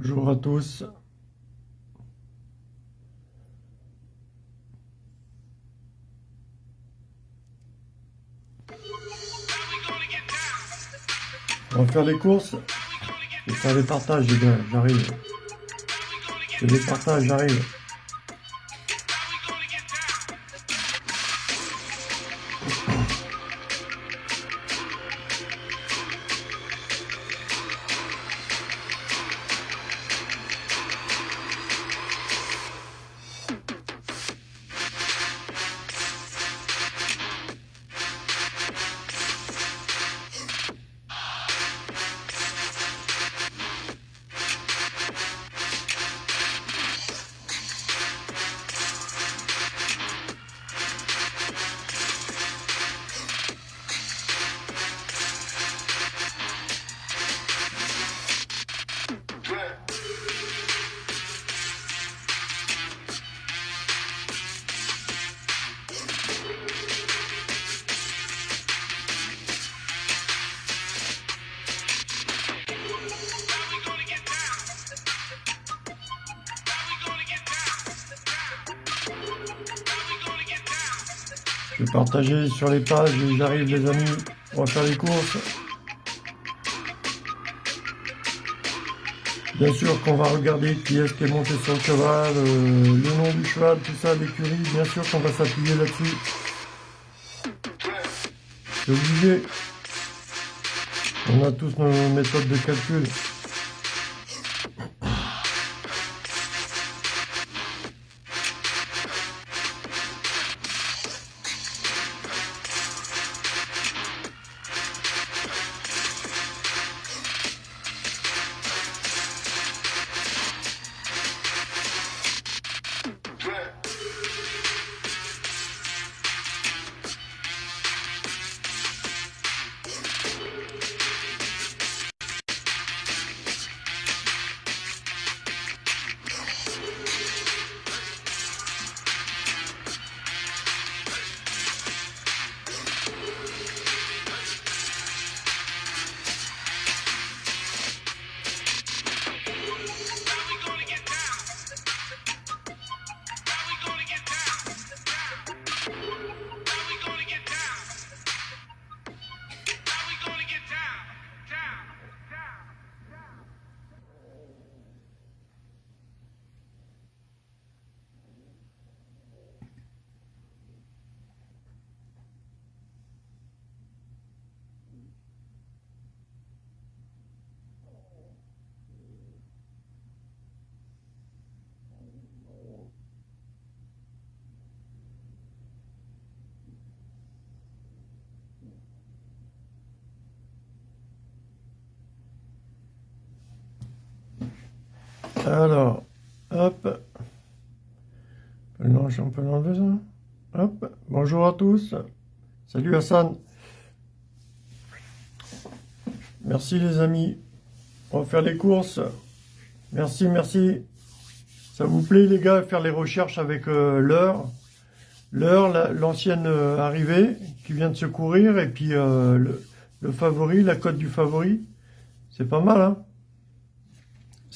Bonjour à tous. On va faire les courses. Vais faire les partages, les gars, j'arrive. Je les partages, j'arrive. Sur les pages, j'arrive les amis, on va faire les courses. Bien sûr qu'on va regarder qui est-ce qui est monté sur le cheval, euh, le nom du cheval, tout ça, l'écurie, bien sûr qu'on va s'appuyer là-dessus. C'est obligé. On a tous nos méthodes de calcul. Alors, hop. Non, l'enlever ça. Hop. Bonjour à tous. Salut Hassan. Merci les amis. On va faire les courses. Merci, merci. Ça vous plaît les gars, faire les recherches avec euh, l'heure? L'heure, l'ancienne euh, arrivée qui vient de se courir et puis euh, le favori, la cote du favori. C'est pas mal, hein?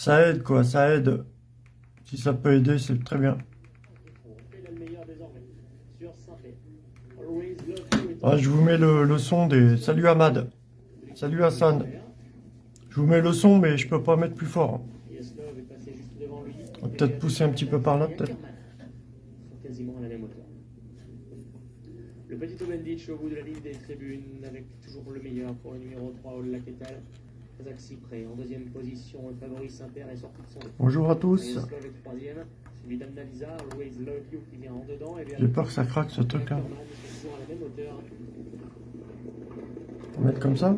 Ça aide, quoi, ça aide. Si ça peut aider, c'est très bien. Ah, je vous mets le, son des... Salut Ahmad. Salut Hassan. Je vous mets le son, mais je peux pas mettre plus fort. On va peut-être pousser un petit peu par là, peut-être. Le petit Obenditch au bout de la ligne des tribunes, avec toujours le meilleur pour le numéro 3, Ola En deuxième position, le favori Saint-Père est sorti de son Bonjour à tous. J'ai peur que ça craque ce truc là. On va mettre comme ça.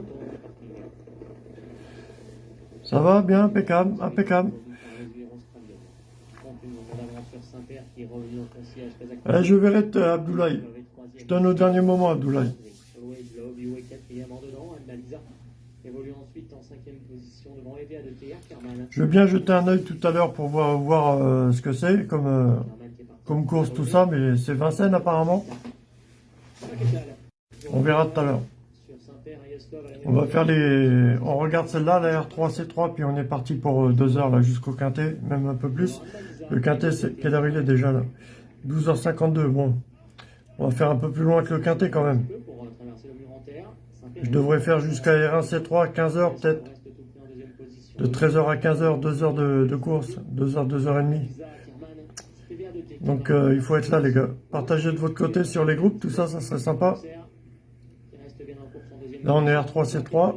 Ça va bien, impeccable, impeccable. Eh, je verrai Abdoulaye. Je donne au dernier moment Abdoulaye. Je veux bien jeter un œil tout à l'heure pour voir, voir euh, ce que c'est comme, euh, comme course, tout ça, mais c'est Vincennes apparemment. On verra tout à l'heure. On va faire les... On regarde celle-là, la R3C3, puis on est parti pour 2 heures là jusqu'au quintet, même un peu plus. Le quintet, c'est... quelle heure il est déjà là? 12h52, bon. On va faire un peu plus loin que le quintet quand même. Je devrais faire jusqu'à R1C3, 15h peut-être. De 13h à 15h, 2 heures de, de course. 2 heures, 2 heures et demie. Donc euh, il faut être là les gars. Partagez de votre côté sur les groupes, tout ça, ça serait sympa. Là on est R3C3.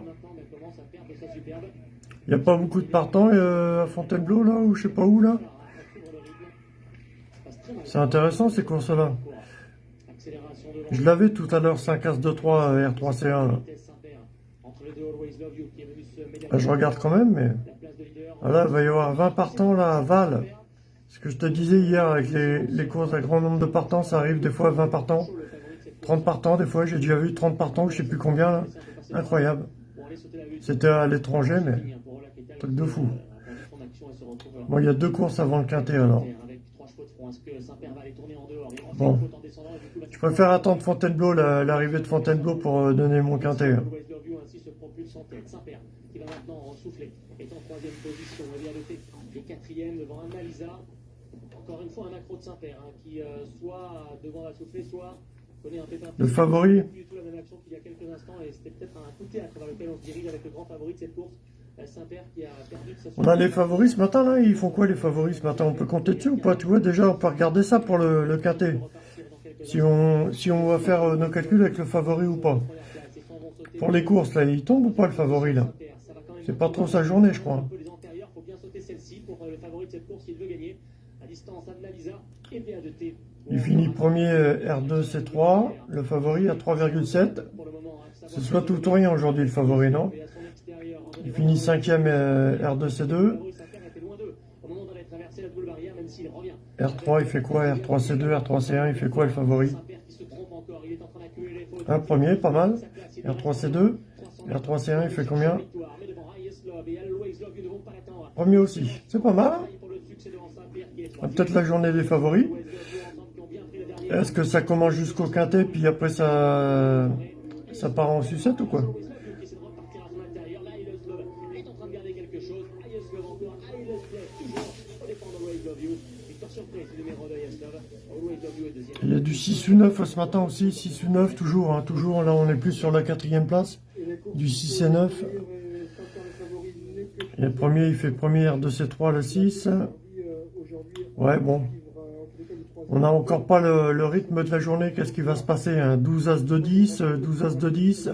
Il n'y a pas beaucoup de partants euh, à Fontainebleau là, ou je sais pas où là. C'est intéressant ces courses-là. Je l'avais tout à l'heure, 5 As 2 3 R3C1. Ah, je regarde quand même, mais... Ah, là, il va y avoir 20 partants là à Val. Ce que je te disais hier avec les, courses à grand nombre de partants, ça arrive des fois 20 partants. 30 partants, des fois, j'ai déjà vu 30 partants, je sais plus combien là. Incroyable. C'était à l'étranger, mais truc de fou. Bon, il y a deux courses avant le quintet alors. Bon. Je préfère attendre Fontainebleau, l'arrivée de Fontainebleau pour euh, donner mon quintet. Qui maintenant souffler, est en troisième position, et quatrième devant un Malisa. Encore une fois, un accro de Saint-Père, hein, qui euh, soit devant la souffler, soit connaît un pépin. Le favori Plus du tout la même action qu'il y a quelques instants, et c'était peut-être un coup de théâtre dans lequel on se dirige avec le grand favori de cette course. On a les favoris ce matin là, ils font quoi les favoris ce matin? On peut compter dessus ou pas? Tu vois déjà on peut regarder ça pour le, le quintet. Si on, si on va faire euh, nos calculs avec le favori ou pas. Pour les courses là, il tombe ou pas le favori là? C'est pas trop sa journée je crois. Il finit premier euh, R2 C3, le favori à 3,7. Ce soit tout ou rien aujourd'hui le favori non? Il finit cinquième euh, R2C2. R3, il fait quoi? R3C2, R3C1, il fait quoi le favori? Un premier, pas mal. R3C2. R3C1, il fait combien? Premier aussi. C'est pas mal. Hein Peut-être la journée des favoris. Est-ce que ça commence jusqu'au quintet, puis après ça, ça part en sucette ou quoi? Il y a du 6 ou 9 ce matin aussi, 6 ou 9 toujours, hein, toujours, là on est plus sur la quatrième place, du 6 et 9. Le premier, il fait premier R2C3, le 6. Ouais, bon. On n'a encore pas le, rythme de la journée, qu'est-ce qui va se passer 12 As de 10, 12 As de 10,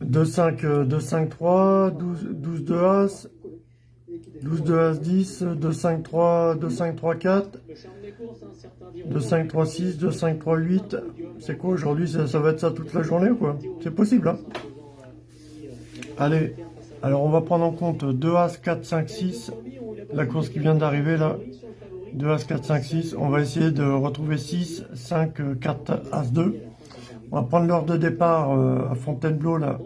2 5, 2 5 3, 12, 12 2 As, 12 2 As 10, 2 5 3, 2 5 3 4, 2 5 3 6, 2 5 3 8. C'est quoi aujourd'hui? Ça, va être ça toute la journée ou quoi? C'est possible hein? Allez, alors on va prendre en compte 2 As 4 5 6, la course qui vient d'arriver là. 2 As 4 5 6, on va essayer de retrouver 6 5 4 As 2. On va prendre l'heure de départ euh, à Fontainebleau là.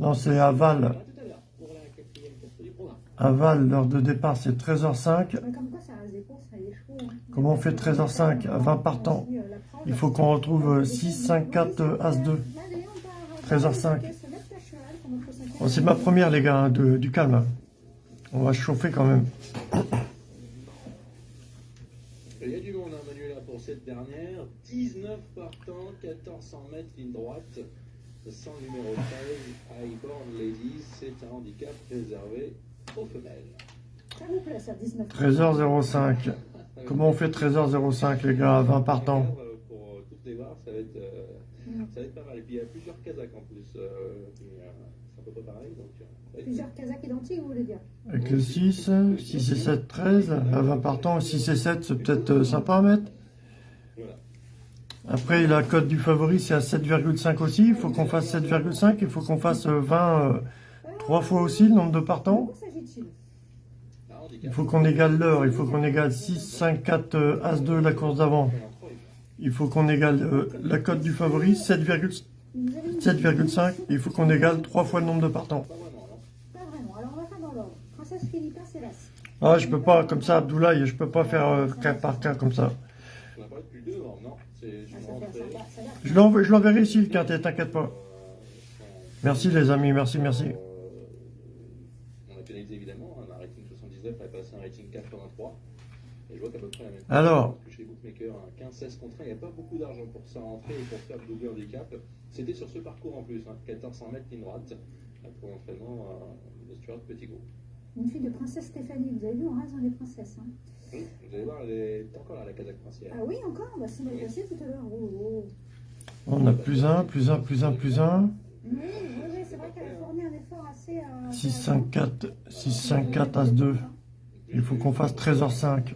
Non, c'est à Val. À Val, l'heure de départ, c'est 13h05. Comment on fait 13h05 à 20 partants? Il faut qu'on retrouve 6, 5, 4, As 2. 13h05. C'est ma première, les gars, hein, du calme. On va chauffer quand même. Il y a du monde, hein, Manuela, pour cette dernière. 19 partants, 1400 mètres, ligne droite. Sans numéro 13, Highborn Ladies, c'est un handicap réservé 13h05. Comment on fait 13h05 les gars, 20 partants? Pour toutes les barres, ça va être, euh, ça va être pas mal. Et puis il y a plusieurs Kazakhs en plus. Euh, euh, peu pas pareil. Donc, plusieurs Kazakhs identiques, vous voulez dire Avec le 6, 6 et 7, 13. À 20 partants, 6 et 7, c'est peut-être sympa à mettre. Après, la cote du favori, c'est à 7,5 aussi. Il faut qu'on fasse 7,5. Il faut qu'on fasse 20, 3 fois aussi le nombre de partants. Il faut qu'on égale l'heure, il faut qu'on égale 6, 5, 4, As 2 la course d'avant. Il faut qu'on égale euh, la cote du favori, 7,5. Il faut qu'on égale 3 fois le nombre de partants. Ah, je peux pas, comme ça, Abdoulaye, je peux pas faire euh, cas par cas comme ça. Je l'enverrai ici, le quintet, t'inquiète pas. Merci les amis, merci, merci. On a pénalisé évidemment, un rating 79 a passé un rating 83. Et je vois qu'à peu près la même chose. Alors. que Chez les bookmakers, un 15-16 contre 1, il n'y a pas beaucoup d'argent pour ça rentrer et pour faire le double handicap. C'était sur ce parcours en plus, hein, 1400 mètres ligne droite, là, pour l'entraînement euh, de Stuart Petit Gros. Une fille de princesse Stéphanie. Vous avez vu, on reste dans les princesses. Hein? Hum, Vous allez voir, elle est encore là, la Kazakh princière. Ah oui, encore? Bah, C'est mal passé tout à l'heure. Oh, oh. On a plus un, plus un, plus un, plus un. Oui, oui, oui, c'est vrai qu'elle a fourni un effort assez. Euh, 6, 5, 4, 6, 5, 4, As 2. Il faut qu'on fasse 13h05.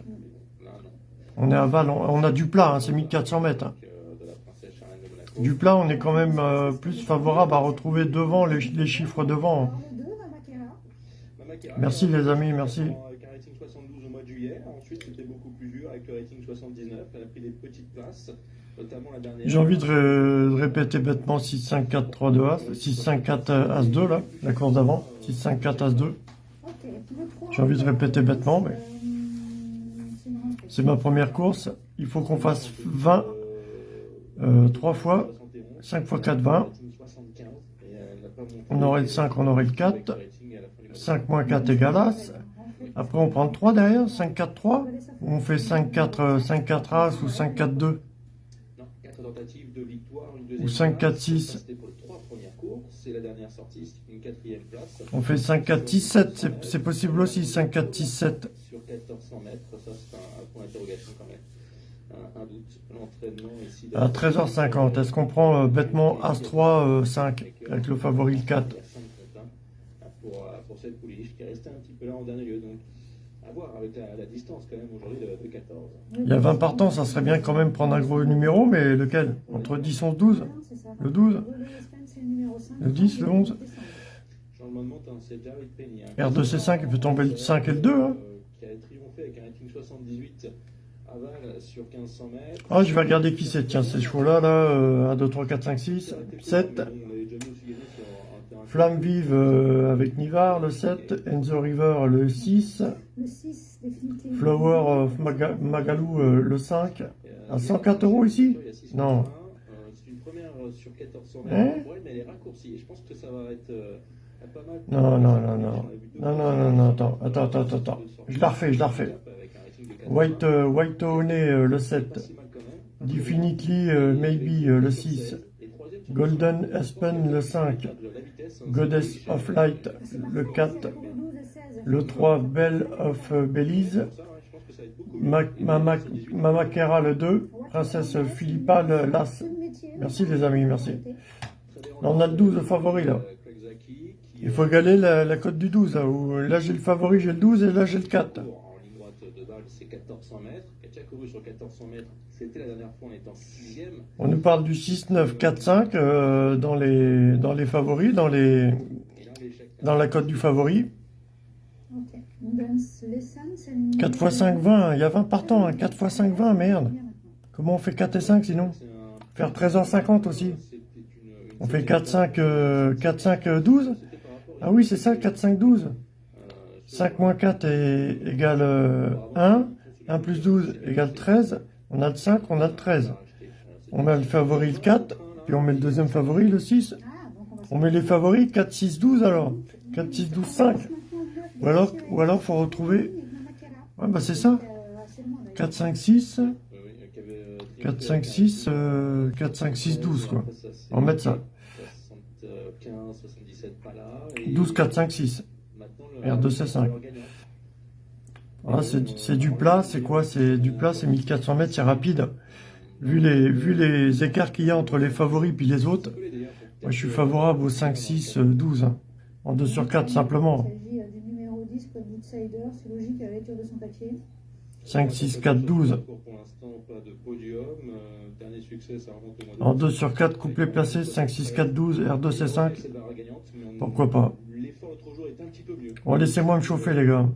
On est à Val, on on a du plat, hein, c'est 1400 mètres. hein. Du plat, on est quand même euh, plus favorable à retrouver devant les, les chiffres devant. hein. Alors, le 2, Mamakera. Mama Kera, Merci, les amis, merci. Avec un rating 72 au mois de juillet. Ensuite, c'était beaucoup plus dur avec le rating 79. Elle a pris des petites places, notamment la dernière. J'ai envie de, ré- de répéter bêtement 6, 5, 4, 3, 2, As. 6, 5, 4, As 2, là, la course d'avant. 6, 5, 4, As 2. Ok. Le 3, J'ai envie de répéter bêtement, mais- euh, c'est ma première course. Il faut qu'on fasse 20, euh, 3 fois, 5 fois 4, 20. On aurait le 5, on aurait le 4. 5 moins 4 égale As. Après, on prend 3 derrière, 5, 4, 3. Ou on fait 5, 4, euh, 5, 4 As ou 5, 4, 2. Non, 4 tentatives de victoire, une Ou deuxième 5, 4, place. 6. Ça, C'était pour les trois premières courses. C'est la dernière sortie, c'est une quatrième place. On fait 5, 4, 6, 7. C'est- C'est possible aussi, 5, 4, 6, 7. Sur 1400 mètres, ça c'est un, un point d'interrogation quand même. Un, un doute. L'entraînement ici. À 13h50, est-ce qu'on prend euh, bêtement As 3, euh, 5, avec le favori le 4 Il y a cinq comptes, hein, pour, euh, pour cette pouliche qui est restée un petit peu là en dernier lieu. Donc, à voir avec la, la distance quand même aujourd'hui de, de 14. Il y a 20 partants, ça serait bien quand même prendre un gros numéro, mais lequel? Entre 10, 11, 12 C'est ça. Le 12 Le Espagne, c'est le numéro 5. Le 10, le 11 Changement de monte, hein, c'est Jared Penny. hein, R2C5, il peut tomber le 5 et le 2. Hein. Euh, Qui a triomphé avec un rating 78 à Val sur 1500 mètres. Ah, je vais regarder qui c'est. Tiens, ces chevaux-là, là, euh, 1, 2, 3, 4, 5, 6, 7. Flamme vive euh, avec Nivar, le 7. Enzo River, le 6. Le 6, définitivement. Flower of Maga- Magalou, euh, le 5. À 104 euros ici Non. C'est une première euh, sur 1400 Hein mètres. Ouais, mais elle est raccourcie. Et je pense que ça va être euh. Non, non, non, non. Non, non, non, non, attends, attends, attends, attends. Je la refais, je la refais. White, euh, White Honey, euh, le 7. Definitely, euh, Maybe, euh, le 6. Golden Aspen, le 5. Goddess of Light, le 4. Le 3, Belle of euh, Belize. Ma- Mama, Kera, le 2. Princesse Philippa, le l'As. Merci, les amis, merci. On a le 12 favori, là. Il faut égaler la, la cote du 12. Là, où, là j'ai le favori, j'ai le 12 et là j'ai le 4. En ligne droite de balle, c'est 1400 mètres. Katia couru sur 1400 mètres. C'était la dernière fois en étant sixième. On nous parle du 6, 9, 4, 5 euh, dans, les, dans les favoris, dans, les, dans la cote du favori. Ok. Dance Lesson, c'est le numéro 4 x 5, 20. Il y a 20 partants. Hein. 4 x 5, 20, merde. Comment on fait 4 et 5 sinon? Faire 13h50 aussi. On fait septième 4, 5, euh, 4, 5, euh, 12 Ah oui, c'est ça, 4, 5, 12. Euh, 5 moins 4 est euh, 1. 1 plus 12 égale 13. On a le 5, on a le 13. On met le favori le 4, puis on met le deuxième favori le 6. Ah, donc on met les favoris 4, 6, 12 alors. 4, 6, 12, 5. Ou alors, ou alors faut retrouver. Ouais, bah c'est ça. 4, 5, 6. 4, 5, 6. euh, 4, 5, 6, 12 quoi. On va mettre ça. 75, 77 pas là. et 12, 4, 5, 6. maintenant, le- R2C5. le gagnant. Ah, c'est c'est du plat, c'est quoi? C'est du plat, c'est 1400 mètres, c'est rapide. Vu les, vu les écarts qu'il y a entre les favoris puis les autres, moi je suis favorable au 5, 6, euh, 12. hein. En 2 sur 4 simplement. Il s'agit euh, du numéro 10, Code Outsider. C'est logique la lecture de son papier. 5, 6, 4, 12. Pour l'instant, pas de podium. Euh, dernier succès, ça remonte au mois d'août. En 2 sur 4, couplet placé, 5, 6, 4, 12, R2C5. C'est la gagnante, mais on- Pourquoi pas? Bon, laissez-moi me chauffer les gars.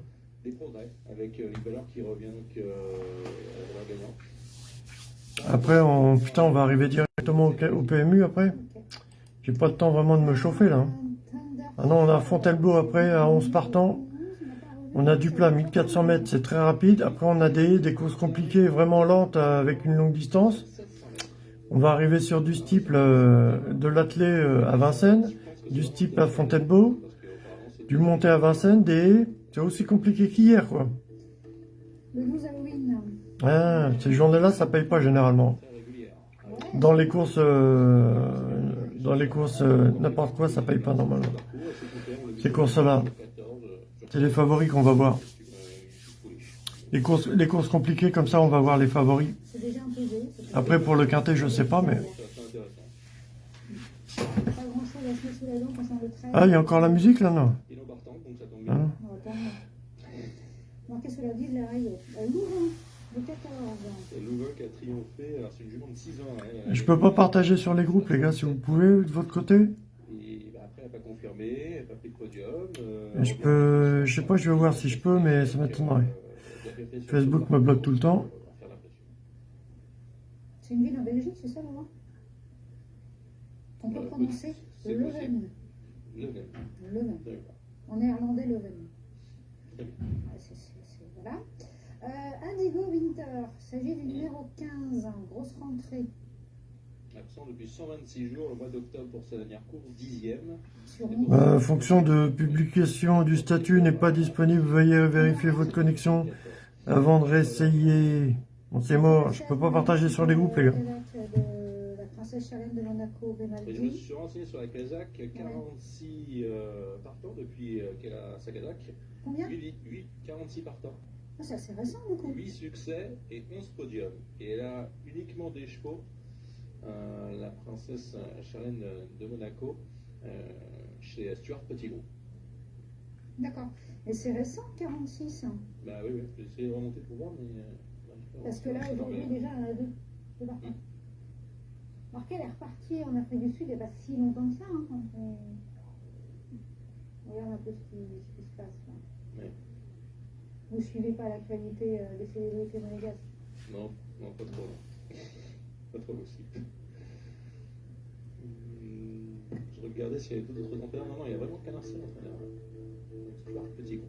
Après, on, putain, on va arriver directement au, au PMU après? J'ai pas le temps vraiment de me chauffer là. Ah non, on a Fontainebleau après à 11 partants. On a du plat 1400 mètres, c'est très rapide. Après, on a des, des courses compliquées, vraiment lentes avec une longue distance. On va arriver sur du steeple euh, de l'athlé euh, à Vincennes. du type à Fontainebleau, du monté à Vincennes, des... C'est aussi compliqué qu'hier, quoi. Le 12 Halloween. Ah, ces journées-là, ça paye pas généralement. Dans les courses, euh, dans les courses, n'importe quoi, ça paye pas normalement. Ces courses-là, c'est les favoris qu'on va voir. Les courses, les courses compliquées, comme ça, on va voir les favoris. Après, pour le quintet, je sais pas, mais... Pas grand chose à se mettre sous la dent concernant le 13. Ah, il y a encore la musique, là, non Hein de la raille. Euh, Louvain, le 14. C'est Louvain qui a triomphé. Alors, c'est une jument de 6 ans. Je peux pas partager sur les groupes, les gars, si vous pouvez, de votre côté. Et bah, après, elle n'a pas confirmé, elle n'a pas euh, Je peux... Je sais pas, je vais voir si je peux, mais ça m'étonnerait. Facebook me bloque tout le temps. C'est une ville en Belgique, c'est ça, Louvain On peut Euh, prononcer Leuven. Leuven. Leuven. En néerlandais, Leuven. Voilà. Euh, Indigo Winter, il s'agit du numéro 15, grosse rentrée Depuis 126 jours, le mois d'octobre pour sa dernière course, dixième. sur Euh, fonction de publication du statut n'est pas disponible, veuillez vérifier votre connexion avant de réessayer. Bon, c'est mort, je peux pas partager sur les groupes, les gars. De la princesse Charlène de Monaco, Et je me suis renseigné sur la Kazakh, 46 euh, partants depuis euh, qu'elle a sa Kazakh. Combien 8, 8, 46 partants. ah, C'est assez récent, du coup. 8 succès et 11 podiums. Et elle a uniquement des chevaux. Euh, la princesse euh, Charlène de Monaco euh, chez Stuart Petitgrou. D'accord. Et c'est récent, 46. hein? Bah oui, oui, j'ai essayé de remonter pour voir, mais. euh, bah. Parce que là, aujourd'hui, déjà, on a deux, deux elle est repartie en Afrique du Sud il n'y a pas si longtemps que ça. Hein, quand on... on regarde un peu ce qui, ce qui se passe. Là. Ouais. Vous ne suivez pas l'actualité euh, des célébrités monégasques? Non, non, pas trop. pas trop aussi. Regardais s'il y avait d'autres entraîneurs. Non, non, il y a vraiment qu'un seul entraîneur. Stuart Petitgrou.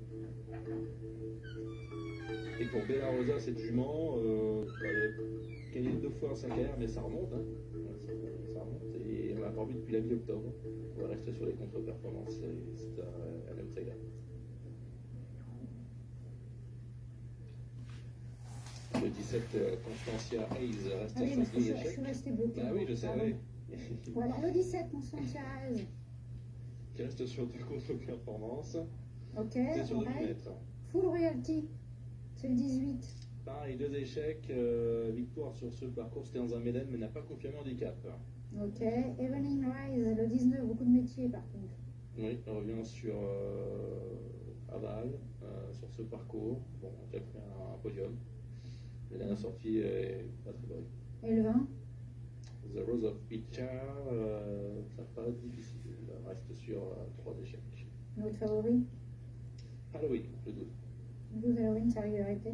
Et pour Bella Rosa, cette jument, euh, bah, elle a gagné deux fois en 5 mais ça remonte. Hein. Ça, remonte. Et on l'a pas vu depuis la mi-octobre. On va rester sur les contre-performances. C'est un, un outsider. Le 17, euh, Constantia Hayes reste Ah à oui, parce que Chantilly je, suis restée bloquée. Bah oui, je sais, Voilà, le 17, Constantia Hayes. Qui reste sur deux contre-performances. Ok, sur on 2000 règle. mètres. Full royalty. C'est le 18. Pareil, deux échecs. euh, victoire sur ce parcours, c'était dans un Méden, mais n'a pas confirmé handicap. Ok, Evening Rise, le 19, beaucoup de métiers par contre. Oui, on revient sur euh, Aval, euh, sur ce parcours. Bon, on a fait un, un podium. La dernière sortie est pas très bonne. Et le 20 The Rose of Pitcher, euh, ça être difficile. Il reste sur euh, trois échecs. Notre favori? Halloween, le 12. 12 Halloween, sa régularité.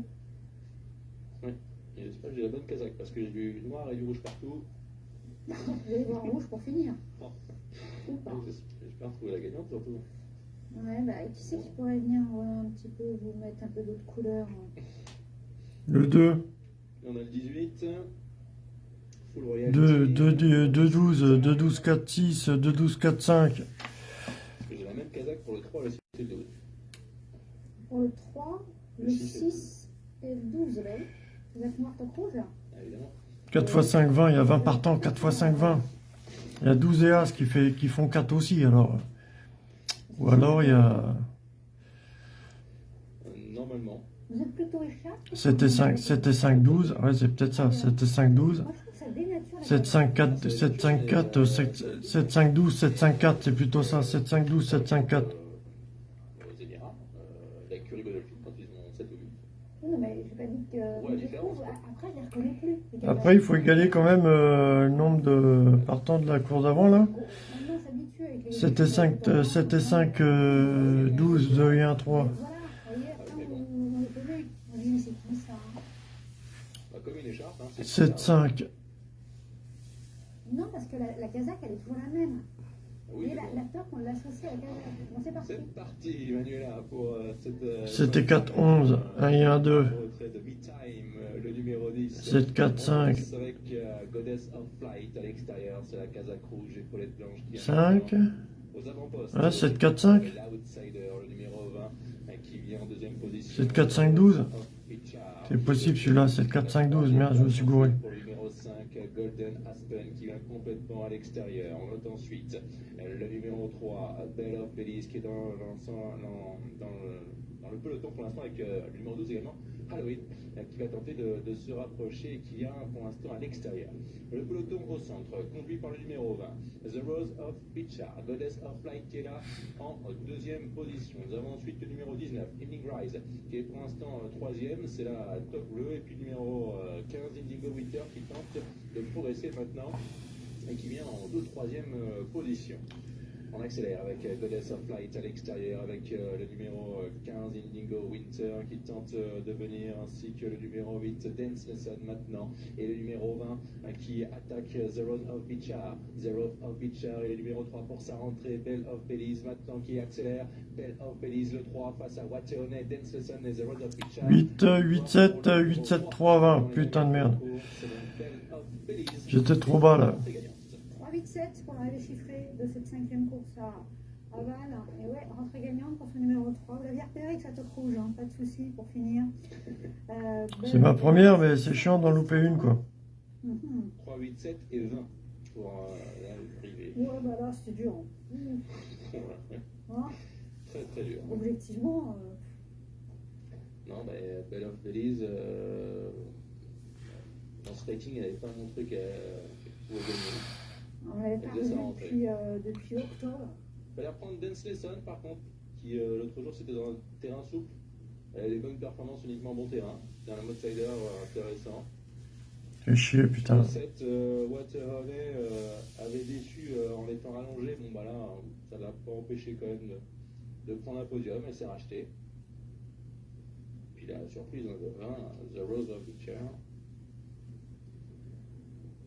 Et j'espère que j'ai la bonne casaque parce que j'ai du noir et du rouge partout. Vous allez voir rouge pour finir. Ou pas. Donc, J'espère trouver la gagnante surtout. Ouais, bah, qui c'est qui pourrait venir euh, un petit peu vous mettre un peu d'autres couleurs hein? Le 2, Et on a le 18. Full Royal. 2, 2, 2, 2, 12, 2, 12, 4, 6, 2, 12, 4, 5. J'ai la même casaque pour le 3 et le 6 et le 12. Pour le 3, le Le six et le 6 et le 12, là. Vous êtes noir top rouge là? Ah, évidemment. 4 x 5, 20, il y a 20 partants, 4 x 5, 20. Il y a 12 et As qui, fait, qui font 4 aussi, alors. Ou alors il y a Euh, normalement. Vous êtes plutôt 7 et 5, 7 et 5, 12. Ouais, c'est peut-être ça, 7 et 5, 12. Moi je trouve que ça dénature la 7, 5, 4, 7, 5, 4, 7, 7, 5, 12, 7, 5, 4, c'est plutôt ça, 7, 5, 12, 7, 5, 4. Euh, aux Émirats, euh, la Curie Godolphin quand ils ont 7 ou 8. Non, mais j'ai pas dit que. Ouais, je les différence, trouve, quoi. Après, il faut égaler quand même euh, le nombre de partants de la course d'avant, là. 7 et 5, euh, 7 et 5, euh, 12, 2 et 1, 3. Voilà, vous voyez, après, on, on les connaît. On dit, mais c'est qui ça hein? Bah, comme une écharpe. Hein, c'est 7, 5. Non, parce que la, la casaque, elle est toujours la même. Ah Vous Oui, voyez, la, la peur qu'on l'associe à la casaque. Bon, c'est parti. C'est parti, Manuela, pour euh, cette. euh, 7 et 4, 11. 1 et 1, 2. Retrait de Me-Time, euh, le numéro 10. 7, 4, 5. Avec euh, Goddess of Flight à l'extérieur, c'est la casaque rouge, épaulette blanche qui est 5. au aux avant-postes. Ouais, 7, 4, 5. L'outsider, le numéro 20, euh, qui vient en deuxième position. 7, 4, 5, 12. Pitchard. C'est possible celui-là, 7, 4, 5, 12. Merde, je me suis gouré. Pour le numéro 5, Golden Aspen, qui vient complètement à l'extérieur. On note ensuite le numéro 3, Bell of Belize, qui est dans, le, peloton pour l'instant, avec euh, le numéro 12 également, Halloween, euh, qui va tenter de, se rapprocher et qui vient pour l'instant à l'extérieur. Le peloton au centre, conduit par le numéro 20, The Rose of Pitchard, Goddess of Flight, qui est là en deuxième position. Nous avons ensuite le numéro 19, Evening Rise, qui est pour l'instant euh, troisième, c'est la top bleue, et puis le numéro euh, 15, Indigo Winter, qui tente de progresser maintenant et qui vient en deux troisième euh, position. On accélère avec euh, Goddess of Flight à l'extérieur, avec euh, le numéro euh, 15 Indigo Winter qui tente euh, de venir, ainsi que le numéro 8 Dance Lesson maintenant, et le numéro 20 euh, qui attaque euh, The Road of Bichar. The Road of Bichar et le numéro 3 pour sa rentrée, Bell of Belize maintenant qui accélère, Bell of Belize le 3 face à Wateone, Dance Lesson et Road of Bichar. 8, 8, 7, 8, 7, 3, 20. Putain de merde. J'étais trop bas là. 3, 8, 7 pour l'arrivée chiffrée de cette cinquième course à, à Val. Et ouais, rentrée gagnante pour ce numéro 3. Vous l'aviez repéré avec sa toque rouge, hein, pas de souci pour finir. Euh, C'est ma première, mais c'est chiant d'en louper une quoi. Mhm. 3, 8, 7 et 20 pour euh, l'arrivée. Ouais, bah là, c'était dur. Mhm. Hein, très très dur. objectivement, euh, Non, mais Bell of Belize, euh, dans ce rating, elle n'avait pas montré qu'elle qu'elle pouvait gagner. On depuis, euh, depuis octobre. Il fallait reprendre Dance Lesson, par contre, qui euh, l'autre jour c'était dans un terrain souple. Elle a des bonnes performances uniquement bon terrain. C'est un outsider euh, intéressant. Fais chier, putain. 7 euh, euh, avait déçu euh, en étant rallongé. Bon, bah là, ça l'a pas empêché quand même de, de prendre un podium. Elle s'est rachetée. Puis la surprise hein, de 20, The Rose of Picture,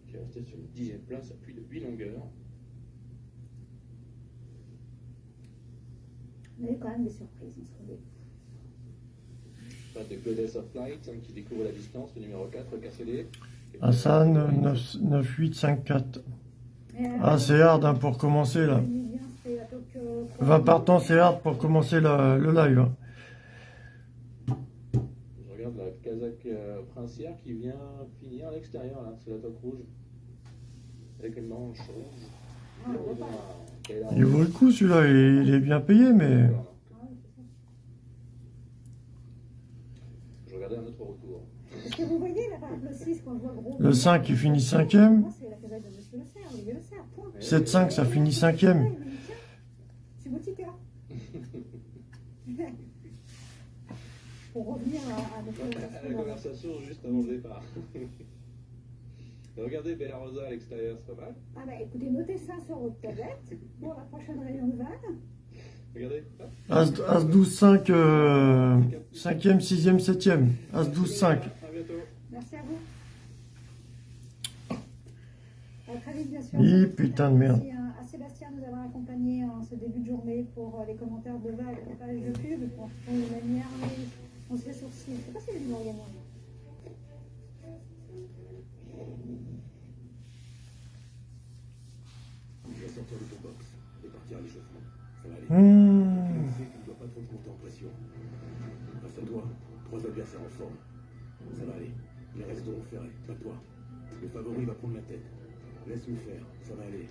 qui est restée sur une dixième place à plus de 8 longueurs. On avait quand même des surprises. on se relève. Pas de Goddess of Light hein, qui découvre la distance, le numéro 4, KCD. Hassan, 9, 9, 8, 5, 4. Et, euh, Ah, c'est hard hein, pour commencer là. je dis bien, c'était la toque, euh, 20 partants, c'est hard pour commencer la- le live. hein. Je regarde la Kazakh euh, princière qui vient finir à l'extérieur, là, c'est la toque rouge. Avec une manche rouge. Il vaut le coup celui-là, il il est bien payé, mais. Je regardais un autre retour. Est-ce que vous voyez là, le 6 qu'on voit gros Le 5 il finit 5ème. Moi, c'est la casette de Monsieur Le Serre, Olivier Le Serre, point. 7-5, ça finit 5ème. Ouais, il me dit, tiens, C'est Boutica. Pour revenir à, à notre À la conversation. juste avant le départ. Regardez Bella Rosa à l'extérieur, c'est pas mal. Ah bah écoutez, notez ça sur votre tablette pour la prochaine réunion de vanne. Regardez. As, As 12, 5, euh, 5ème, 6ème, 7ème. As 12, 5. À bientôt. Merci à vous. À très vite, bien sûr. Hi, putain de merde. Merci à, à Sébastien de nous avoir accompagnés en ce début de journée pour euh, les commentaires de Val et page de pub. Bon, on est manière, on se fait sourcil. Je sais pas si les gens regardent. Tu vas sortir de ton box et partir à l'échauffement. Ça va aller. Mmh. Tu sais que tu ne dois pas trop te monter en pression. Face à toi, trois adversaires en forme. Ça va aller. Les resteront ferrés, pas toi. Le favori va prendre la tête. Laisse-le faire, ça va aller.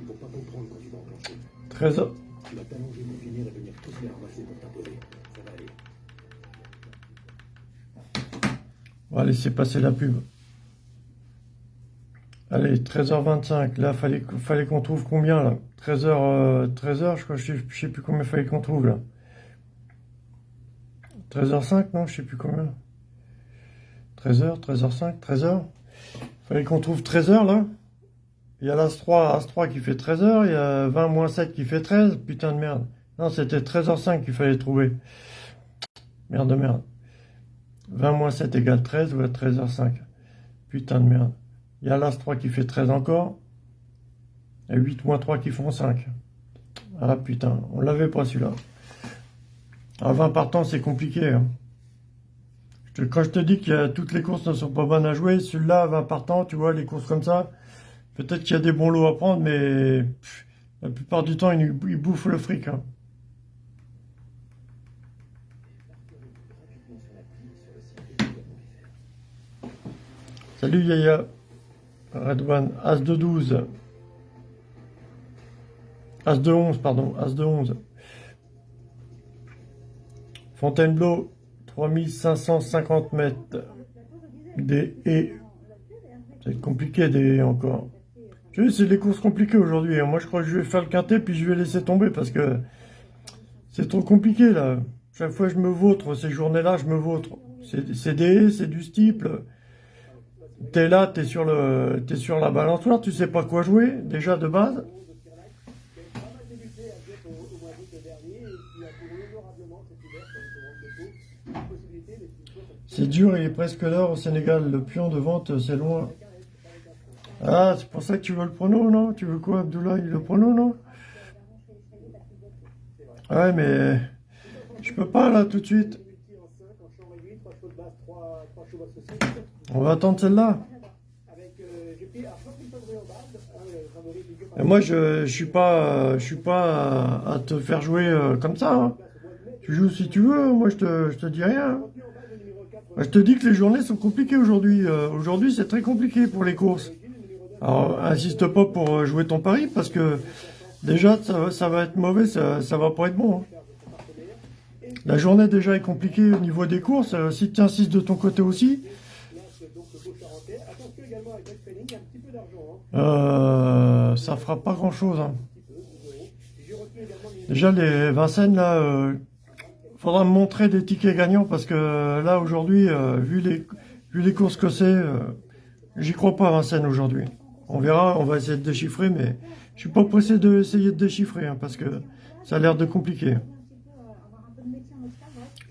Ils vont pas comprendre quand tu vas enclencher. 13 Tu vas t'allonger pour finir et venir tous les ramasser pour t'imposer. Ça va aller. On va laisser passer la pub. Allez, 13h25. Là, fallait, fallait qu'on trouve combien là? 13h, euh, 13h, je crois, je sais, sais plus combien fallait qu'on trouve là. 13h05, non, je sais plus combien. 13h, 13h05, 13h. Fallait qu'on trouve 13h là. Il y a l'As3, As3 qui fait 13h, il y a 20 moins 7 qui fait 13. Putain de merde. Non, c'était 13h05 qu'il fallait trouver. Merde de merde. 20 moins 7 égale 13, ou à 13h05. Putain de merde. Il y a l'As3 qui fait 13 encore. Et 8 moins 3 qui font 5. Ah putain, on l'avait pas celui-là. À 20 partants, c'est compliqué. hein. Quand je te dis que toutes les courses ne sont pas bonnes à jouer, celui-là, à 20 partants, tu vois, les courses comme ça, peut-être qu'il y a des bons lots à prendre, mais La plupart du temps, ils, ils bouffent le fric. hein. Salut Yaya. Red One. As de 12. As de 11, pardon. As de 11. Fontainebleau, 3550 mètres. Des et. C'est compliqué des encore. Tu sais, c'est des courses compliquées aujourd'hui. hein. Moi, je crois que je vais faire le quintet, puis je vais laisser tomber parce que c'est trop compliqué là. Chaque fois, je me vautre. Ces journées-là, je me vautre. C'est c'est des haies, c'est du steeple. T'es là, t'es sur le, t'es sur la balançoire, tu sais pas quoi jouer déjà de base. C'est dur, il est presque l'heure au Sénégal. Le pion de vente, c'est loin. Ah, c'est pour ça que tu veux le prono, non? Tu veux quoi, Abdoulaye Le prono, non? Ouais, mais je peux pas là tout de suite. On va attendre celle-là. Et moi, je, je suis pas, je suis pas à, à te faire jouer euh, comme ça. hein. Tu joues si tu veux. Moi, je te, je te dis rien. Je te dis que les journées sont compliquées aujourd'hui. Euh, aujourd'hui, c'est très compliqué pour les courses. Alors, insiste pas pour euh, jouer ton pari parce que déjà, ça, va- ça va être mauvais, ça, ça va pas être bon. hein. La journée déjà est compliquée au niveau des courses. Euh, si tu insistes de ton côté aussi, euh, ça fera pas grand chose. Déjà, les Vincennes, là, euh, faudra me montrer des tickets gagnants parce que euh, là, aujourd'hui, euh, vu, les, courses que c'est, j'y crois pas à Vincennes aujourd'hui. On verra, on va essayer de déchiffrer, mais je suis pas pressé d'essayer de déchiffrer hein, parce que ça a l'air de compliqué.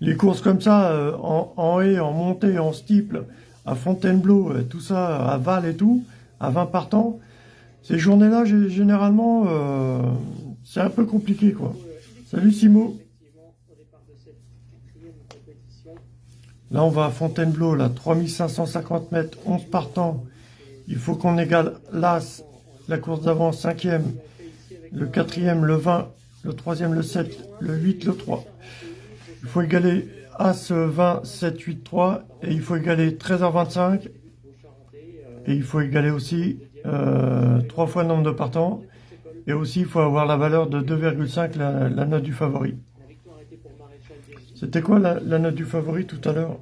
Les courses comme ça, euh, en, en haie, en montée, en steeple, à Fontainebleau, euh, tout ça, à Val et tout, à 20 partants, ces journées-là, gé- généralement, euh, c'est un peu compliqué, quoi. Salut Simo. Là, on va à Fontainebleau, là, 3550 mètres, 11 partants. Il faut qu'on égale l'As, la course d'avant, cinquième, le quatrième, le 20, le troisième, le 7, le 8, le 3. Il faut égaler As 20, 7, 8, 3, et il faut égaler 13h25, et il faut égaler aussi euh, 3 fois le nombre de partants, et aussi il faut avoir la valeur de 2,5, la, la note du favori. C'était quoi la, note du favori tout à l'heure?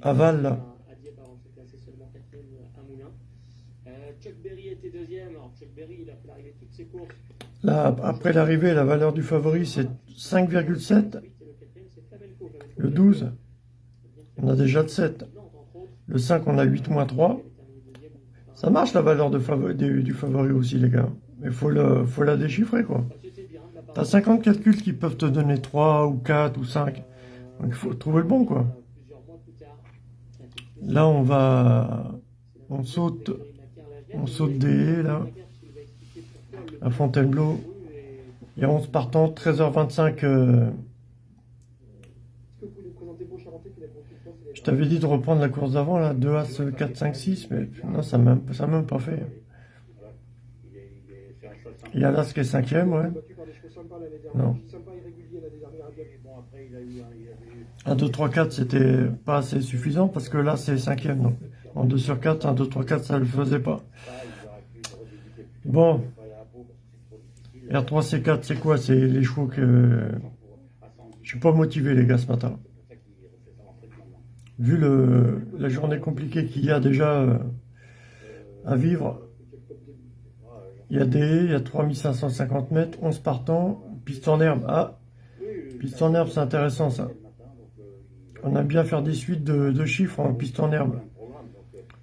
À Val, là. Là, après l'arrivée, la valeur du favori, c'est 5,7. Et le quatrième, c'est Flamenco. Flamenco Le 12, on a déjà le 7. Nantes, entre autres. Le 5, on a 8 moins 3. Il est terminé deuxième. Ça marche la valeur du, favori aussi, les gars. Mais faut, le, faut la déchiffrer, quoi. T'as 50 calculs qui peuvent te donner 3 ou 4 ou 5. Donc il faut trouver le bon, quoi. Là, on va... On saute, on saute des là. À Fontainebleau. A 11 partants, 13h25. euh, Je t'avais dit de reprendre la course d'avant, là, 2 As, 4, 5, 6, mais non, ça m'a même, même pas fait. Il y a l'As qui est cinquième, ouais. Non. 1, 2, 3, 4, c'était pas assez suffisant parce que là, c'est cinquième. Donc, en 2 sur 4, 1, 2, 3, 4, ça le faisait pas. Bon. R3, C4, c'est quoi? C'est les chevaux que... Je suis pas motivé, les gars, ce matin. Vu le, la journée compliquée qu'il y a déjà euh, à vivre, il y a des il y a 3550 mètres, 11 partants, piste en herbe. Ah, piste en herbe, c'est intéressant ça. On aime bien faire des suites de, chiffres en piste en herbe.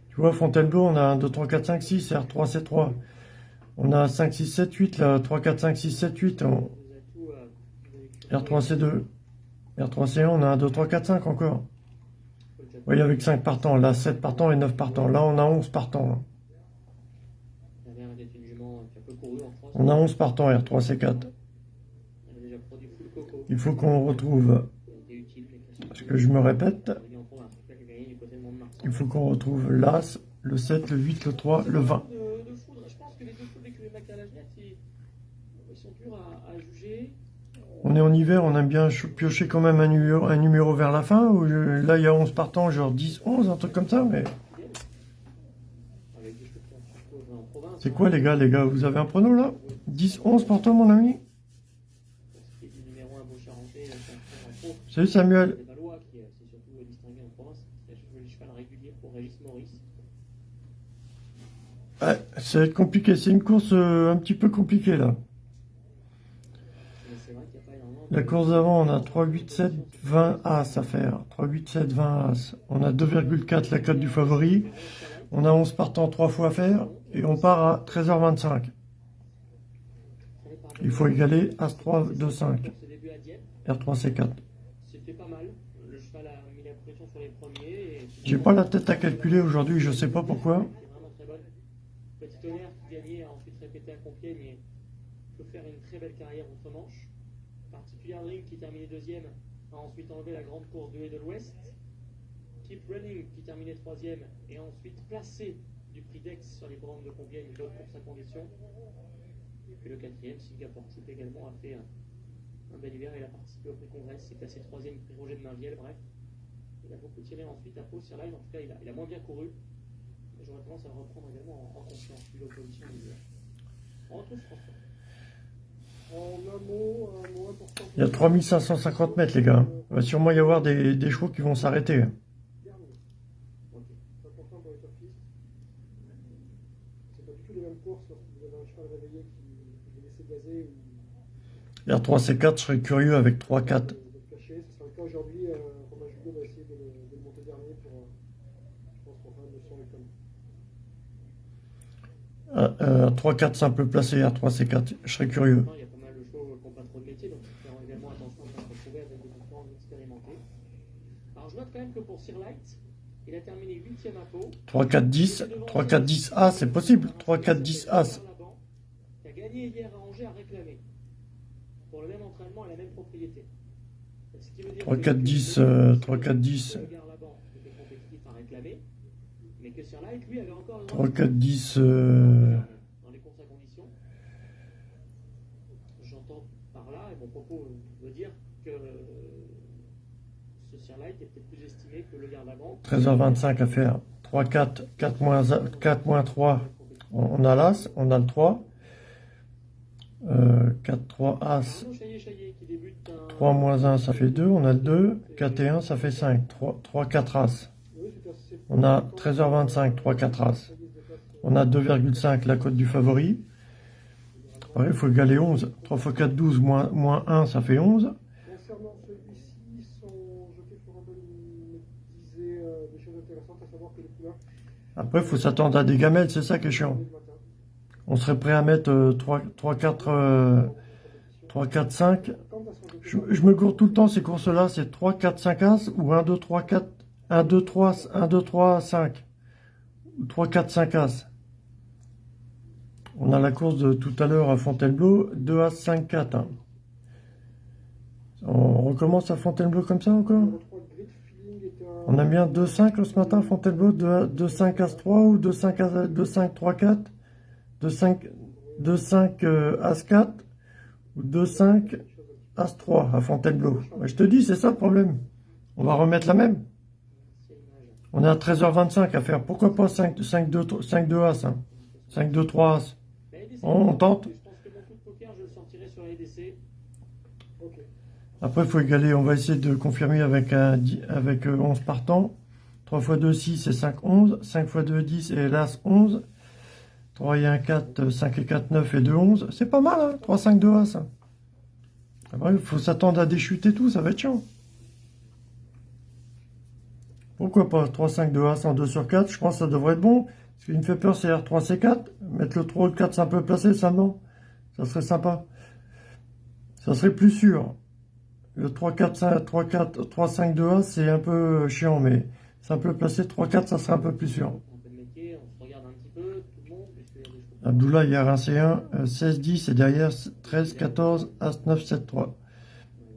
Tu vois, Fontainebleau, on a 1, 2, 3, 4, 5, 6, R3, C3. On a 5, 6, 7, 8, là, 3, 4, 5, 6, 7, 8. On- R3, C2. R3, C1, on a 1, 2, 3, 4, 5 encore. Oui, avec 5 partants. Là, 7 partants et 9 partants. Là, on a 11 partants. En France. On a 11 partants, R3, C4. Elle a déjà produit full coco. Il faut qu'on retrouve, parce que je me répète, là il faut qu'on retrouve l'As, le 7, le 8, le 3, le 20. De, de foudre, je pense que les deux foudres avec le Mac à la Genève, ils- dur à, à juger. On est en hiver, on aime bien ch- piocher quand même un numéro, un numéro vers la fin. Je- là, il y a 11 partants, genre 10, 11, un truc comme ça. Mais c'est quoi, les gars, les gars Vous avez un prono là? 10, 11 partants, mon ami? Pour ce qui est du numéro 1 Beaucharentais, là, c'est un peu en pro. Salut Samuel. Ouais, ça va être compliqué. C'est une course euh, un petit peu compliquée là. Mais c'est vrai qu'il n'y a pas énormément. La course d'avant, on a 3, 8, 7, 20 As à faire. 3, 8, 7, 20 As. On a 2,4 la cote du favori. On a 11 partants 3 fois à faire. Et on part à 13h25. Il faut égaler As 3, 2, 5. Ce début à Dieppe, R3, C4. c'était pas mal. Le cheval a mis la pression sur les premiers. et- J'ai pas la tête à calculer aujourd'hui, je sais pas pourquoi. Petit tonnerre qui gagnait, a ensuite répété à Compiègne et peut faire une très belle carrière outre-Manche. Particulier Ring qui terminait deuxième a ensuite enlevé la grande course de Haie de l'Ouest. Keep Running qui terminait troisième et ensuite placé du prix d'Aix sur les bornes de Compiègne, une autre course à condition. Et puis le quatrième, Singapore Type également, a fait un, bel hiver. Il a participé au prix Congrès, s'est classé troisième prix Roger de Mainvielle, bref. Il a beaucoup tiré ensuite à Pau sur Line, en tout cas il a, il a moins bien couru. J'aurais tendance à le reprendre également en, en confiance, vu l'opposition du. On retrouve François. En un mot, un mot important. Il y a 3550 mètres, les gars. Il va sûrement y avoir des, des chevaux qui vont s'arrêter. Dernier. Ok. C'est important pour les turfistes. C'est pas du tout les mêmes courses lorsque vous avez un cheval réveillé qui qui est laissé gazer ou R3, C4, je serais curieux avec 3, 4. de cacher. Ce sera le cas aujourd'hui. Euh. Euh, 3, 4 simple placé, R3, C4. Je serais curieux donc nous ferons également attention de des expérimentés. Alors je note quand même que pour Sir il a terminé 8ème à 3-4-10, 3-4-10A, c'est possible. 3-4-10A. Il a gagné hier à Angers à réclamer. Pour le même entraînement et la même propriété. 3-4-10, 3-4-10. 3-4-10. Estimé que le garde avant. 13h25 à faire. 3, 4, 4 moins, 4 moins 3. On a l'As, on a le 3. Euh, 4, 3, As. Arnaud Chaillet-Chaillet qui débute un- 3 moins 1, ça fait 2. On a le 2. 4 et 1, ça fait 5. 3, 3 4 As. On a 13h25, 3 4 As. On a 2,5 la cote du favori. Il faut égaler 11. 3 x 4, 12, moins, moins 1, ça fait 11. Concernant celui-ci, son jockey Florent Bonne me disait euh, des choses intéressantes, à savoir que les couleurs Après, il faut s'attendre à des gamelles, c'est ça qui est chiant. On serait prêt à mettre euh, 3, 3, 4, euh, 3, 4, 5. Quant à son jockey Je, me gourde tout le temps ces courses-là, c'est 3, 4, 5 As ou 1, 2, 3, 4, 1, 2, 3, 1, 2, 3, 5. Ou 3, 4, 5 As. On a la course de tout à l'heure à Fontainebleau, 2 As, 5, 4. hein. On recommence à Fontainebleau comme ça encore Numéro 3, Grid Feeling est un- On a bien 2, 5 ce matin Fontainebleau, 2, 2 5 As 3 ou 2, 5, As, 2, 5, 3, 4 2, 5, 2, 5 euh, As 4 ou 2, 5 As 3 à Fontainebleau? Je te dis, c'est ça le problème. On va remettre la même. On est à 13h25 à faire. Pourquoi pas 5, 5, 2, 5, 2 As hein? 5, 2, 3 As. On tente. Je pense que mon coup de poker, je le sortirai sur la LDC. Ok. Après, il faut égaler. On va essayer de confirmer avec, un, avec euh, 11 partants. 3 x 2, 6 et 5, 11. 5 x 2, 10 et hélas 11. 3 et 1, 4, 5 et 4, 9 et 2, 11. C'est pas mal, hein 3, 5, 2 As. Après, il faut s'attendre à des chutes et tout, ça va être chiant. Pourquoi pas? 3, 5, 2 As en 2 sur 4, je pense que ça devrait être bon. Ce qui me fait peur, c'est R3, C4. Mettre le 3 ou le 4, c'est un peu placé, ça non? Ça serait sympa. Ça serait plus sûr. Le 3, 4, 5, 3, 4, 3, 5, 2, 1, c'est un peu chiant, mais c'est un peu placé. 3, 4, ça serait un peu plus sûr. Le monde, puisqu'il y a. Abdullah, un C1, euh, 16, 10, et derrière 13, 14, As, 9, 7, 3.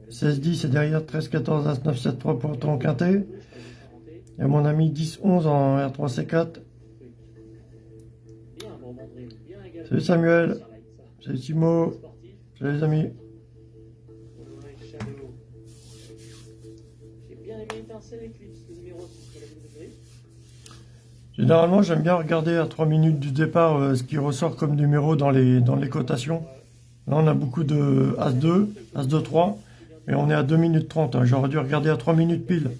16, 10, et derrière 13, 14, As, 9, 7, 3 pour ton quintet. Et mon ami 10, 11 en R3, C4. Bien, bon, André, bien également. Salut Samuel. Ça. Salut Timo. Salut les amis. Eclipse, le numéro 6 la de gris. Généralement, j'aime bien regarder à 3 minutes du départ euh, ce qui ressort comme numéro dans les, dans les cotations. Là, on a beaucoup de As-2, As-2-3, et on est à 2 minutes 30. hein. J'aurais dû regarder à 3 minutes pile. La.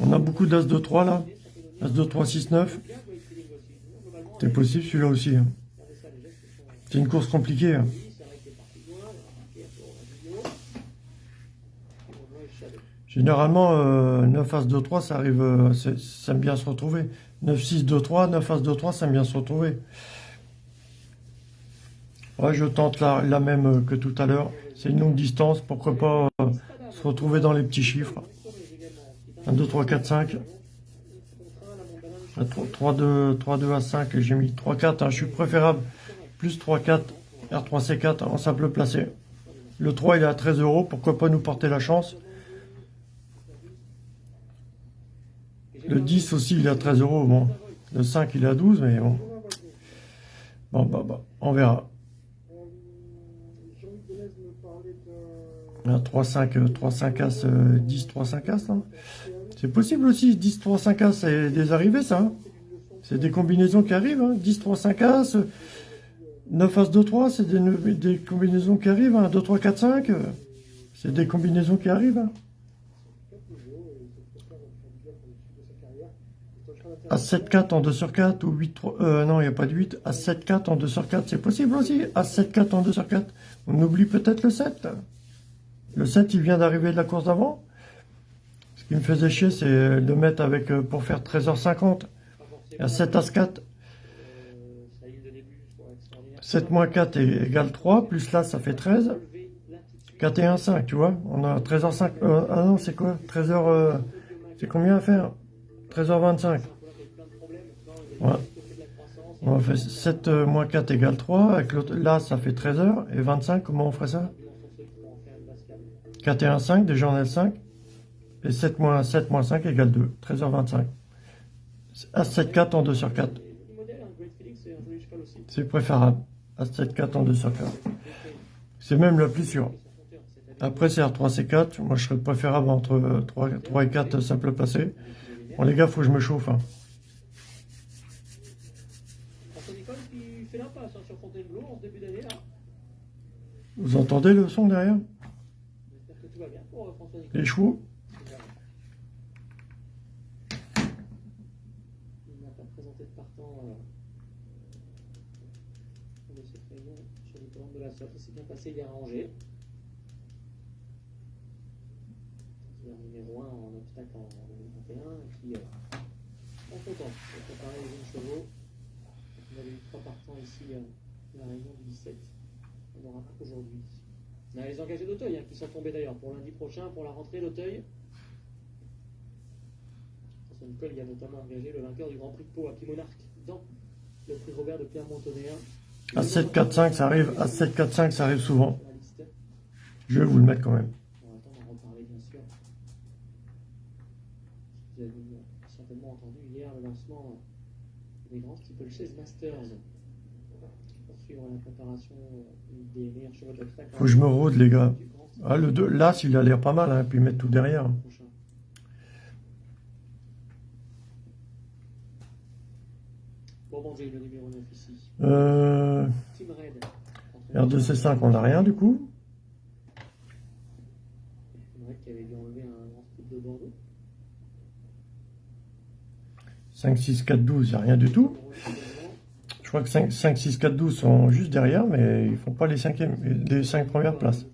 On a beaucoup d'As-2-3 là. Ça peut donner As-2-3, 6-9. bien Great Feeling aussi. Globalement, C'est possible celui-là aussi. hein. C'est une course compliquée. hein. Oui, c'est vrai que c'est parti loin, il a remarqué pour la vidéo. Moonlight Shadow. Généralement, euh, 9 As 2 3, ça arrive, euh, ça aime bien se retrouver. 9 6 2 3, 9 As 2 3, ça aime bien se retrouver. Ouais, je tente la, la même que tout à l'heure. C'est une longue distance, pourquoi pas euh, se retrouver dans les petits chiffres. 1, 2, 3, 4, 5. 3, 2, 3, 2 à 5, j'ai mis 3, 4. hein, je suis préférable. Plus 3, 4, R3, C4 en simple placé. Le 3, il est à 13 euros, pourquoi pas nous porter la chance? Le 10 aussi, il est à 13 euros. Bon, le 5, il est à 12, mais bon. Bon, bah, bah, on verra. Un 3, 5, euh, 3, 5 As, euh, 10, 3, 5 As, non C'est possible aussi, 10, 3, 5 As, c'est des arrivées, ça. hein. C'est des combinaisons qui arrivent. Hein. 10, 3, 5 As, euh, 9 As, 2, 3, c'est des, des combinaisons qui arrivent. Hein. 2, 3, 4, 5, euh, c'est des combinaisons qui arrivent. Hein. À 7, 4 en 2 sur 4 ou 8, 3, euh, non, il n'y a pas de 8. À 7, 4 en 2 sur 4, c'est possible aussi. À 7, 4 en 2 sur 4. On oublie peut-être le 7. Le 7, il vient d'arriver de la course d'avant. Ce qui me faisait chier, c'est de mettre avec, euh, pour faire 13h50. Pas Il y a forcément, 7 As 4. euh, sa ligne de début soit extraordinaire. 7 moins 4 est égal 3. Plus là, ça fait 13. Relever l'attitude. 4 et 1, 5, tu vois. On a 13h5. Euh, ah non, c'est quoi? 13h... euh, c'est combien à faire? 13h25. Plein de problèmes. Non, il La. On faire 7 euh, moins 4 égale 3. Avec là, ça fait 13h. Et 25, comment on ferait ça? Dans son truc pour en faire une base câble. 4 et 1, 5. Déjà, on a le 5. Et 7 moins 7 moins 5 égale 2. 13h25. As 7, 4 en 2 sur 4. Et le modèle, un Great Felix, c'est préférable. As 7, 4 en 2 sur 4. C'est même le plus sûr. Après, c'est R3, C4. Moi, je serais préférable entre euh, 3, 3 et 4 simple placé. Bon, les gars, faut que je me chauffe. hein. François Nicole qui fait l'impasse hein, sur Fontainebleau en ce début d'année là. Vous entendez le son derrière? J'espère que tout va bien pour euh, François Nicole. Les chevaux? Il n'a pas présenté de partant euh, de cette réunion sur les commandes de la SOF. Ça s'est bien passé hier à Angers. C'est le numéro 1 en obstacle en 2021 et qui euh, en content de préparer les jeunes chevaux. On avait eu trois partants ici euh, à la réunion du 17. On aura aujourd'hui. On a les engagés d'Auteuil hein, qui sont tombés d'ailleurs pour lundi prochain pour la rentrée d'Auteuil. François Nicole il a notamment engagé le vainqueur du Grand Prix de Pau à Pimonarque dans le prix Robert de Clermont-Tonnerre. À 7, 4, 5, ça arrive. À 7, 4, 5, ça arrive souvent. Je vais vous le mettre quand même. On va attendre d'en reparler bien sûr. Vous avez euh, certainement entendu hier le lancement des grands Steeple Chase Masters. Pour suivre la préparation des meilleurs chevaux d'obstacle. Faut que je me rôde, les gars. Ah, le 2, là, il a l'air pas mal, hein, puis mettre tout derrière. prochain. Bon, bon, j'ai le numéro 9 ici. Euh, Team Red. R2C5, on n'a rien du coup? Team Red qui avait dû enlever un grand speed de Bordeaux. 5, 6, 4, 12, il n'y a rien du tout. Je crois que 5, 5 6, 4, 12 sont juste derrière, mais ils font pas les, cinquièmes, les 5 premières places.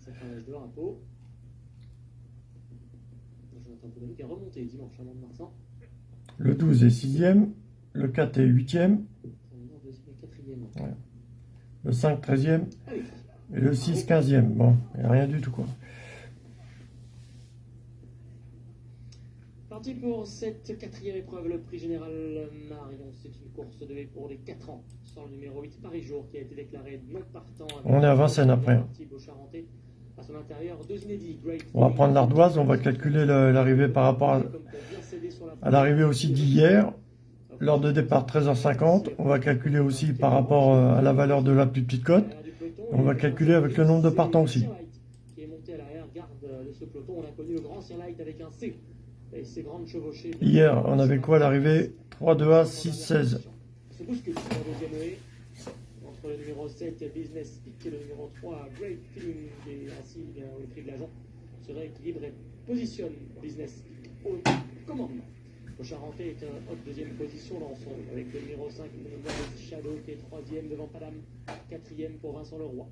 Le 12 est 6e, le 4 est 8e, On est en deuxième et quatrième. le 5 13e Allez, et le 6 15e. Bon, il n'y a rien du tout quoi. Parti pour cette quatrième épreuve, le prix général Marion. C'est une course de pour les 4 ans. Sans le numéro 8, Paris-Jour, qui a été déclaré non partant. On est à Vincennes après. À son intérieur, deux inédits. Great On va prendre l'ardoise, on va calculer le- l'arrivée par rapport à, l'arrivée aussi d'hier. L'heure de départ 13h50. On va calculer aussi par rapport euh, à la valeur de la plus petite cote. On va calculer avec le nombre de partants aussi. Qui est monté à l'arrière-garde de ce peloton. On a connu le grand Light avec un C. Et ses grandes chevauchées. Hier, on avait quoi à l'arrivée 3, 2, A, 6, 16. Se bouscule sur la deuxième haie. Entre le numéro 7, Business Peak, et le numéro 3, Great Feeling, et ainsi bien, le prix de l'agent se rééquilibre et positionne Business Peak au commandement. Le Charentais est en haute deuxième position dans son, avec le numéro 5, le Shadow, qui est troisième devant Padam, quatrième pour Vincent Leroy.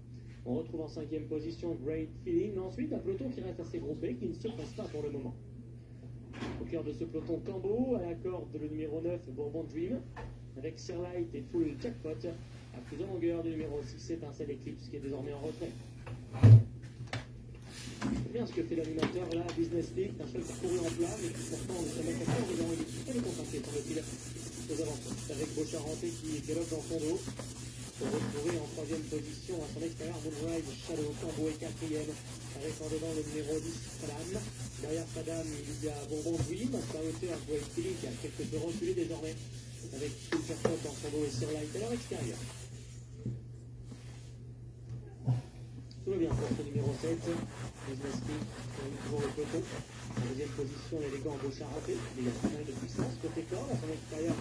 On retrouve en cinquième position Great Feeling. Ensuite, un peloton qui reste assez groupé, qui ne se presse pas pour le moment. Cœur de ce peloton Cambo, à la corde le numéro 9, Bourbon Dream, avec Light et Full Jackpot, à plus de longueur du numéro 6, Étincelle Eclipse, qui est désormais en retrait. C'est bien ce que fait l'animateur là, Business League, un seul parcouru en plat, mais qui pourtant ne se met pas en dedans, il est très concentré sur le fil aux avançons. Avec Beaucharentais qui galope dans son dos, pour retrouver en troisième position à son extérieur Moonrise, Shadow, Cambo et quatrième, en dedans le numéro 10, Padam. Derrière Padam, il y a Bourbon Dream, sa hauteur, Great Feeling, qui a quelque peu reculé désormais, avec Jackpot dans son dos et sur Light à leur extérieur. Tout va bien pour ce numéro 7, Business toujours le peloton. En deuxième position, l'élégant Beauchard raté, il a mal de puissance. Côté corps, à son extérieur,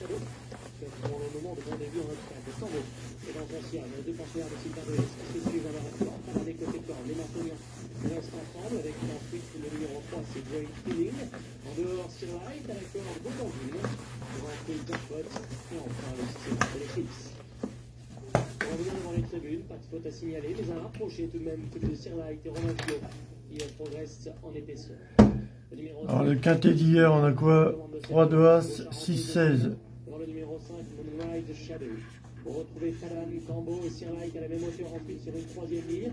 Shadow, qui a pour le moment de bon début en de Sambo. Et dans son ciel, les deux pensionnaires de Sylvain de qui se suivent dans leur effort, pas des côtés corps, les Martoniens restent ensemble, avec ensuite le numéro 3, c'est Great Feeling. En dehors, Sir Light, à la corde, Beaucambule, devant Phil Jackpot, et enfin le 6 de l'Eclipse. On revient devant les tribunes, pas de faute à signaler, mais un rapproché tout de même que de Sir Light et Romain qui progresse en épaisseur. Le numéro Alors le quintet d'hier, on a quoi 3, 2, As, 6, 16. Dans le numéro 5, Moonrise Shadow. Pour retrouver Falan, Cambo et Sir Light à la même hauteur ensuite sur une troisième ligne.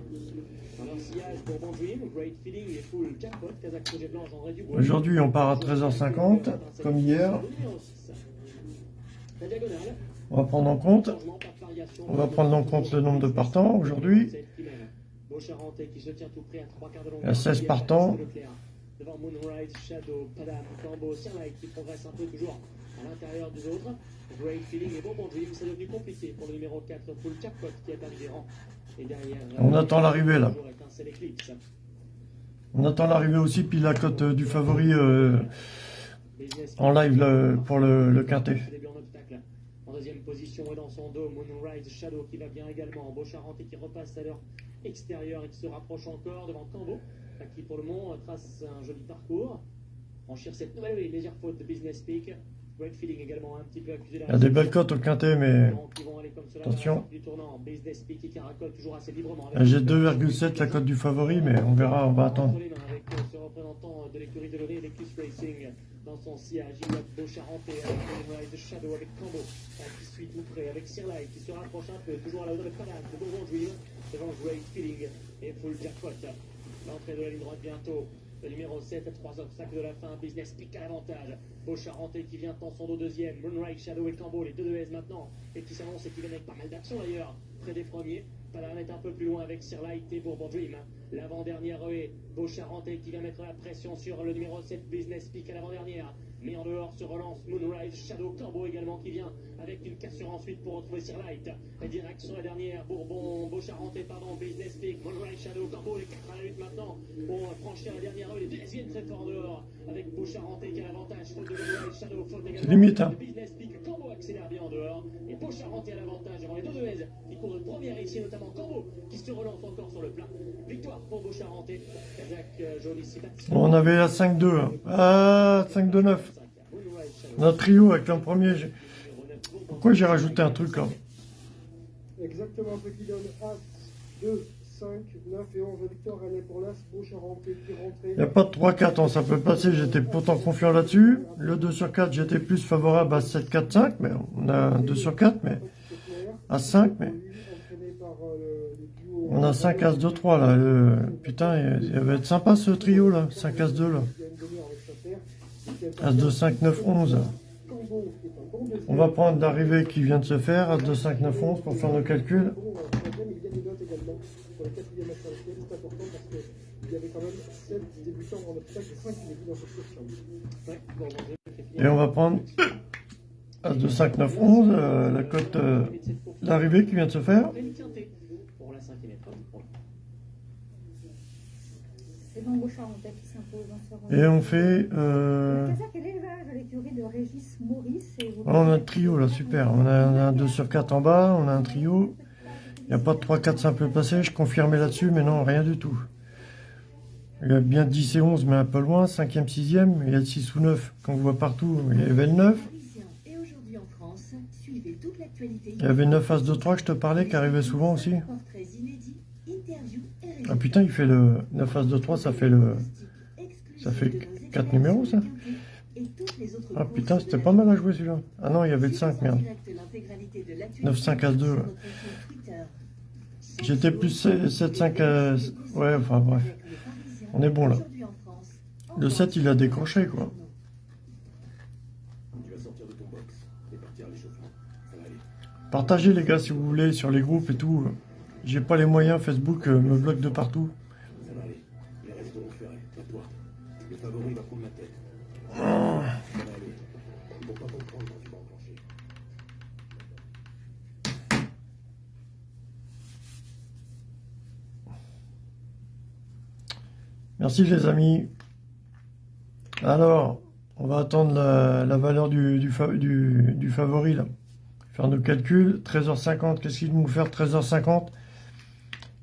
Dans leur sillage, Bourbon Dream, Great Feeling et Full Jackpot, Kazakh Projet Blanc, Jean Réduc. Aujourd'hui, on part à 13h50, comme hier. On va prendre en compte, de on va prendre en compte le nombre de partants aujourd'hui. Beaucharentais qui se tient tout près à trois quarts de Il y a 16 longueur. partants. Leclerc. Devant Moonrise, Shadow, Padam, Cambo, Sunlight qui progresse un peu toujours à l'intérieur des autres. Great Feeling et Bourbon Dream, c'est devenu compliqué pour le numéro 4, Full Jackpot qui est arrivé rang. Et derrière, On attend l'arrivée, là. On attend l'arrivée aussi, puis la cote euh, du favori euh, en live là, pour le, le quintet. en deuxième position et dans son dos, Moonrise Shadow qui va bien également. Beaucharentais qui repasse à leur extérieur et qui se rapproche encore devant Cambo, qui pour le moment trace un joli parcours. Franchir cette nouvelle et légère faute de Business Peak. Great Feeling également un petit peu accusé Il y a des belles cotes au quintet, mais attention. j'ai 2,7 la cote du favori, mais on verra, on va attendre. Entre les mains Avec ce représentant de l'écurie de Launay, l'Eclipse Racing, dans son sillage, il y a avec Moonrise Shadow, avec Cambo, qui suit tout près, avec Sirlight, qui se rapproche un peu, toujours à la hauteur de Panam, de Bourbon Dream, devant Great Feeling et Full Jackpot. L'entrée de la ligne droite bientôt. Le numéro 7 à 3 obstacles de la fin, Business Peak à l'avantage. Beaucharentais qui vient dans son dos deuxième. Moonrise Shadow et Cambo, les deux de S maintenant. Et qui s'annonce et qui viennent avec pas mal d'action d'ailleurs. Près des premiers. Palan est un peu plus loin avec Sirlight et Bourbon Dream. L'avant-dernière est Beaucharentais qui vient mettre la pression sur le numéro 7 Business Peak à l'avant-dernière. Mais en dehors se relance Moonrise Shadow Cambo également qui vient avec une cassure ensuite pour retrouver Sirlight. Et direct sur la dernière, Bourbon, Beaucharentais, pardon, Business Peak, Moonrise Shadow Cambo, les 4 à la lutte maintenant pour franchir la dernière rue. Les deux viennent très fort dehors avec Beaucharentais qui a l'avantage. Faute de Moonrise Shadow, faute également limite, hein. Business Peak, Cambo accélère bien en dehors. Et Beaucharentais à l'avantage devant les deux de S qui courent de première ici, notamment Cambo qui se relance encore sur le plat. Victoire pour Beaucharentais. Kazakh euh. On avait la 5-2, hein. ah 5-2-9. Notre trio avec l'an premier. Pourquoi j'ai rajouté un truc là Exactement ce qui donne As, 2, 5, 9 et 11 victoires gagnées pour l'As. Il n'y a pas de 3-4, hein, ça peut passer, j'étais pourtant confiant là-dessus. Le 2 sur 4, j'étais plus favorable à 7, 4, 5, mais on a un 2 sur 4, mais à 5, mais on a 5 As 2 3 là. Le- Putain, il il va être sympa ce trio là, 5 As 2 là. As 2, 5, 9, 11. On va prendre l'arrivée qui vient de se faire, As 2, 5, 9, 11 pour faire nos calculs. Et on va prendre As 2, 5, 9, 11, la cote euh, d'arrivée qui vient de se faire. C'est bon, Bouchard, en tête. Et on fait... Euh... On a un trio là, super. On a, on a un 2 sur 4 en bas, on a un trio. Il n'y a pas de 3-4 simples passés, je confirmais là-dessus, mais non, rien du tout. Il y a bien 10 et 11, mais un peu loin, 5e, 6e, il y a le 6 ou 9 qu'on voit partout, il y avait le 9. Parisien et aujourd'hui en France, suivez toute l'actualité. Il y avait 9 As 2 3 que je te parlais, qui arrivait souvent aussi. Ah putain, il fait le 9 As 2 3, ça fait le... ça fait quatre numéros, ça Ah putain, c'était pas mal à jouer celui-là. Ah non, il y avait le 5, merde. 9, 5, As 2, ouais. J'étais plus 7, 5, euh, ouais, enfin bref. On est bon, là. Le 7, il a décroché, quoi. De à. Partagez les gars si vous voulez sur les groupes et tout. J'ai pas les moyens, Facebook euh, me bloque de partout. Merci les amis. Alors, on va attendre la, valeur du, du, fa- du- du favori. Faire nos calculs. 13h50, qu'est-ce qu'il nous faire 13h50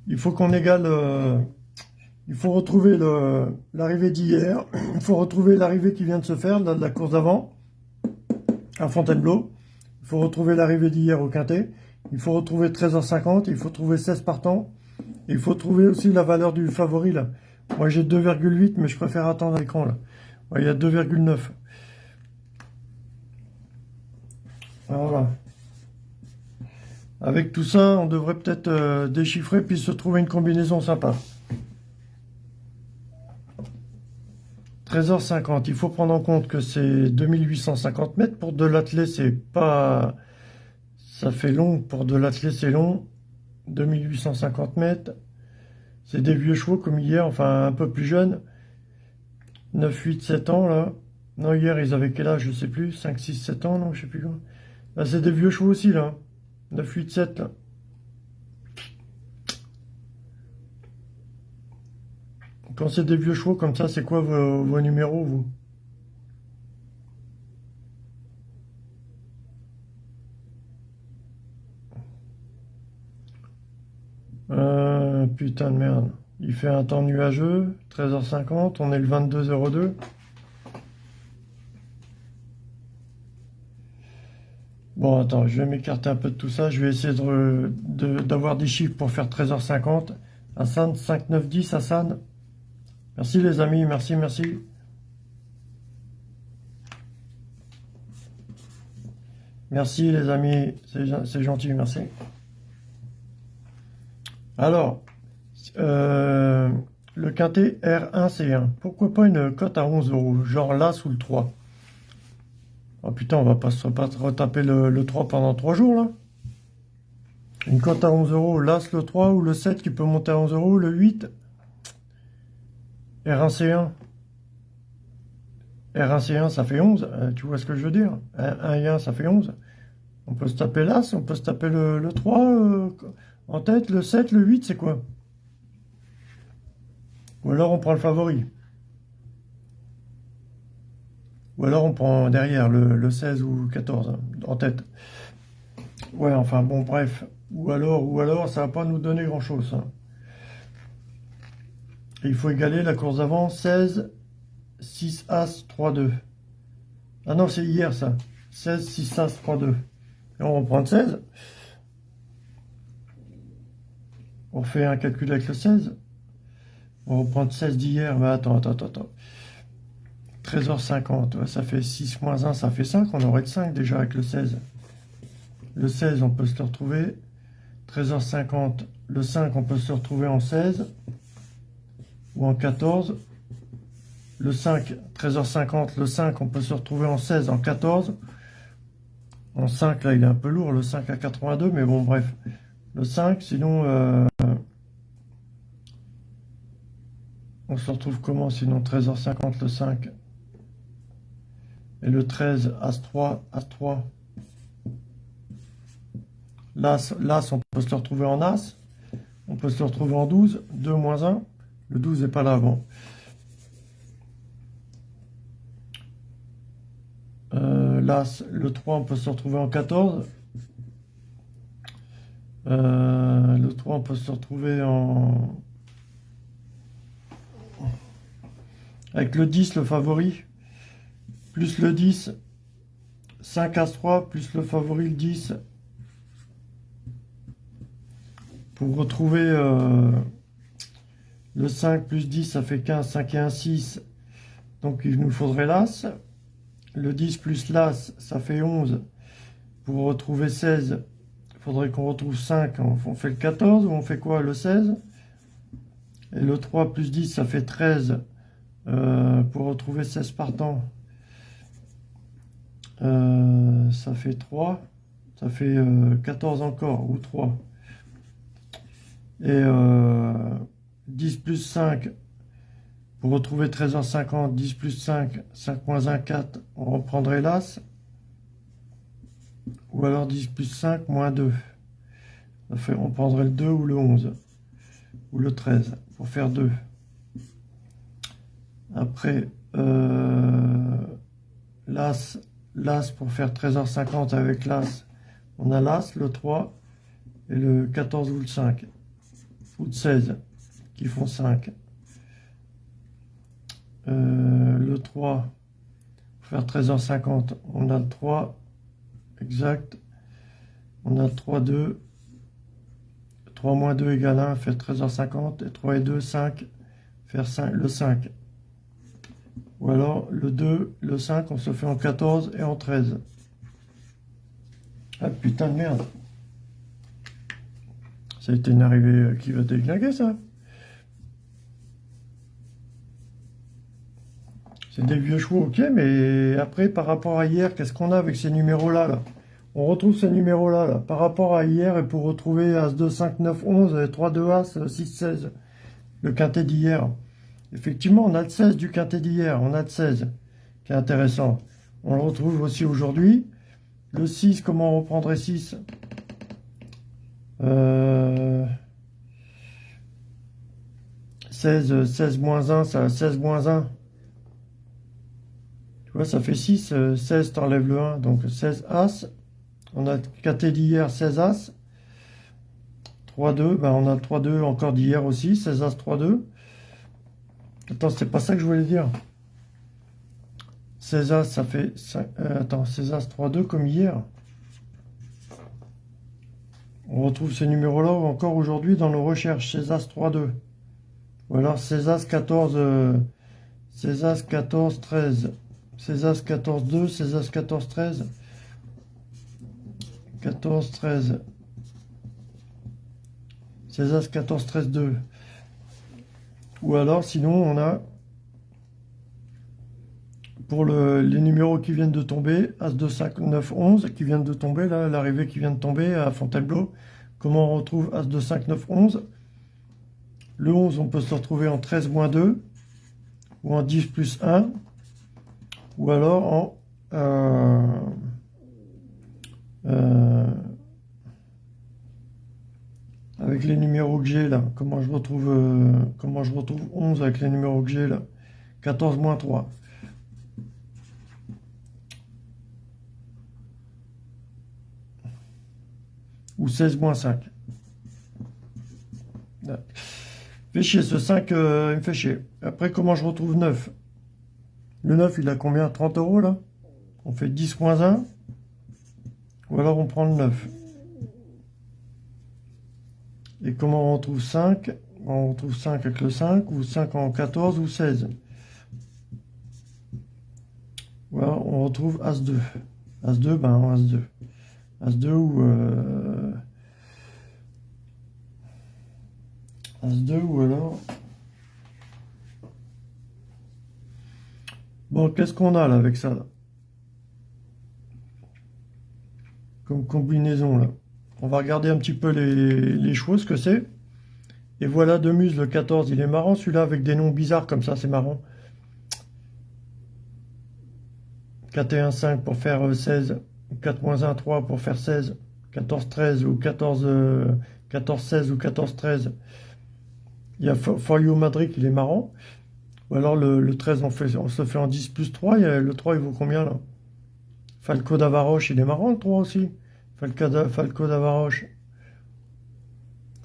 Il faut qu'on égale... euh, il faut retrouver l'arrivée d'hier. Il faut retrouver l'arrivée qui vient de se faire, de la course d'avant, à Fontainebleau. Il faut retrouver l'arrivée d'hier au Quintet. Il faut retrouver 13h50. Il faut trouver 16 partants. Il faut trouver aussi la valeur du favori là. Moi j'ai 2,8 mais je préfère attendre l'écran là. Il y a 2,9. Voilà. Avec tout ça, on devrait peut-être euh, déchiffrer puis se trouver une combinaison sympa. 13h50, il faut prendre en compte que c'est 2850 mètres. Pour de l'athlé, c'est pas... Ça fait long, pour de l'athlé, c'est long. 2850 mètres. C'est des vieux chevaux comme hier, enfin un peu plus jeunes. 9, 8, 7 ans là. Non, hier ils avaient quel âge, je sais plus. 5, 6, 7 ans, non, je sais plus quoi. Là, c'est des vieux chevaux aussi là. 9, 8, 7 là. Quand c'est des vieux chevaux comme ça, c'est quoi vos, vos numéros, vous? Euh, putain de merde. Il fait un temps nuageux, 13h50, on est le 22h02. Bon, attends, je vais m'écarter un peu de tout ça. Je vais essayer de- de- d'avoir des chiffres pour faire 13h50. Hassan, 5, 9, 10, Hassan. Merci les amis, merci, merci. Merci les amis, c'est gentil, merci. Alors, euh, le quintet R1C1, pourquoi pas une cote à 11 euros, genre là sous le 3 Oh putain, on va pas se retaper le, le 3 pendant 3 jours là. Une cote à 11 euros, l'As le 3 ou le 7 qui peut monter à 11 euros, le 8 R1C1 R1C1 ça fait 11, euh, tu vois ce que je veux dire? 1 et 1 ça fait 11. On peut se taper l'As, on peut se taper le, le 3 euh, en tête, le 7, le 8 c'est quoi? Ou alors on prend le favori. Ou alors on prend derrière le, le 16 ou 14 hein, en tête. Ouais, enfin bon, bref. Ou alors, ou alors, ça va pas nous donner grand chose. Et il faut égaler la course d'avant 16, 6 As, 3, 2. Ah non, c'est hier ça. 16, 6 As, 3, 2. Et on reprend le 16. On fait un calcul avec le 16. On reprend le 16 d'hier. Mais attends, attends, attends, attends. 13h50, ouais, ça fait 6 moins 1, ça fait 5. On aurait de 5 déjà avec le 16. Le 16, on peut se retrouver. 13h50, le 5, on peut se retrouver en 16 ou en 14. Le 5, 13h50, le 5, on peut se retrouver en 16, en 14. En 5, là, il est un peu lourd, le 5 à 82, mais bon, bref. Le 5, sinon, euh, on se retrouve comment Sinon, 13h50, le 5. Et le 13, As 3, As 3. L'As, on peut se retrouver en As. On peut se retrouver en 12, 2 moins 1. Le 12 n'est pas là, bon. Euh, l'As, le 3, on peut se retrouver en 14. Euh, le 3, on peut se retrouver en... Avec le 10, le favori, plus le 10, 5 As 3, plus le favori, le 10. Pour retrouver euh, le 5 plus 10, ça fait 15, 5 et 1, 6. Donc il nous faudrait l'As. Le 10 plus l'As, ça fait 11. Pour retrouver 16, il faudrait qu'on retrouve 5. On fait le 14 ou on fait quoi? Le 16 Et le 3 plus 10, ça fait 13. Euh, pour retrouver 16 partants, euh, ça fait 3. Ça fait 14 euh, encore, ou 3. Et 10 plus 5, pour retrouver 13h50, 10 plus 5, 5 moins 1, 4, on reprendrait l'As. Ou alors 10 plus 5, moins 2. on prendrait le 2 ou le 11. Ou le 13, pour faire 2. Après, euh, l'As, l'As pour faire 13h50 avec l'As, on a l'As, le 3, et le 14 ou le 5. Ou le 16, qui font 5. Euh, le 3, pour faire 13h50, on a le 3, exact. On a 3, 2. 3 moins 2 égale 1, faire 13h50. Et 3 et 2, 5, faire 5, le 5. Ou alors le 2, le 5, on se fait en 14 et en 13. Ah putain de merde. Ça a été une arrivée qui va déglinguer ça. C'est des vieux chevaux, ok, mais après, par rapport à hier, qu'est-ce qu'on a avec ces numéros-là là? On retrouve ces numéros-là, là, par rapport à hier, et pour retrouver As 2, 5, 9, 11, 3, 2, As, 6, 16, le quintet d'hier. Effectivement, on a le 16 du quintet d'hier, on a le 16, qui est intéressant. On le retrouve aussi aujourd'hui. Le 6, comment on reprendrait 6 euh... 16, 16 moins 1, ça 16 moins 1 ça fait 6, 16, t'enlèves le 1, donc 16 As. On a KT d'hier, 16 As. 3-2, ben on a 3-2 encore d'hier aussi, 16 As, 3-2. Attends, c'est pas ça que je voulais dire. 16 As, ça fait... Euh, attends, 16 As, 3-2 comme hier. On retrouve ce numéro-là encore aujourd'hui dans nos recherches, 16 As, 3-2. Ou alors 16 As, 14... 16 As, 14, 13. 16 As 14 2, 16 As 14 13, 14 13, 16 As 14 13 2. Ou alors sinon on a pour les numéros qui viennent de tomber, As 2 5 9 11 qui viennent de tomber l'arrivée qui vient de tomber à Fontainebleau. Comment on retrouve As 2 5 9 11 Le 11 on peut se retrouver en 13 moins 2 ou en 10 plus 1 ou alors en euh, euh, avec les numéros que j'ai là, comment je retrouve euh, comment je retrouve 11 avec les numéros que j'ai là? 14 moins 3 ou 16 moins 5 fait chier ce 5 il me fait chier. Après comment je retrouve 9 le 9, il a combien? 30 euros là? On fait 10 moins 1. Ou alors on prend le 9. Et comment on retrouve 5 On retrouve 5 avec le 5, ou 5 en 14, ou 16. Ou alors on retrouve As-2. As-2, ben As-2. As-2 ou... Euh... As-2 ou alors... Bon, qu'est-ce qu'on a là avec ça Comme combinaison là. On va regarder un petit peu les, les ce que c'est. Et voilà de muse le 14, il est marrant celui-là avec des noms bizarres comme ça, c'est marrant. 4 et 1, 5 pour faire 16, 4 moins 1, 3 pour faire 16, 14, 13 ou 14, 14, 16 ou 14, 13. Il y a For You Madrid, il est marrant. Ou alors le, 13, on, fait, on se fait en 10 plus 3. le 3, il vaut combien là? Falco d'Avaroche, il est marrant le 3 aussi. Falco d'Avaroche.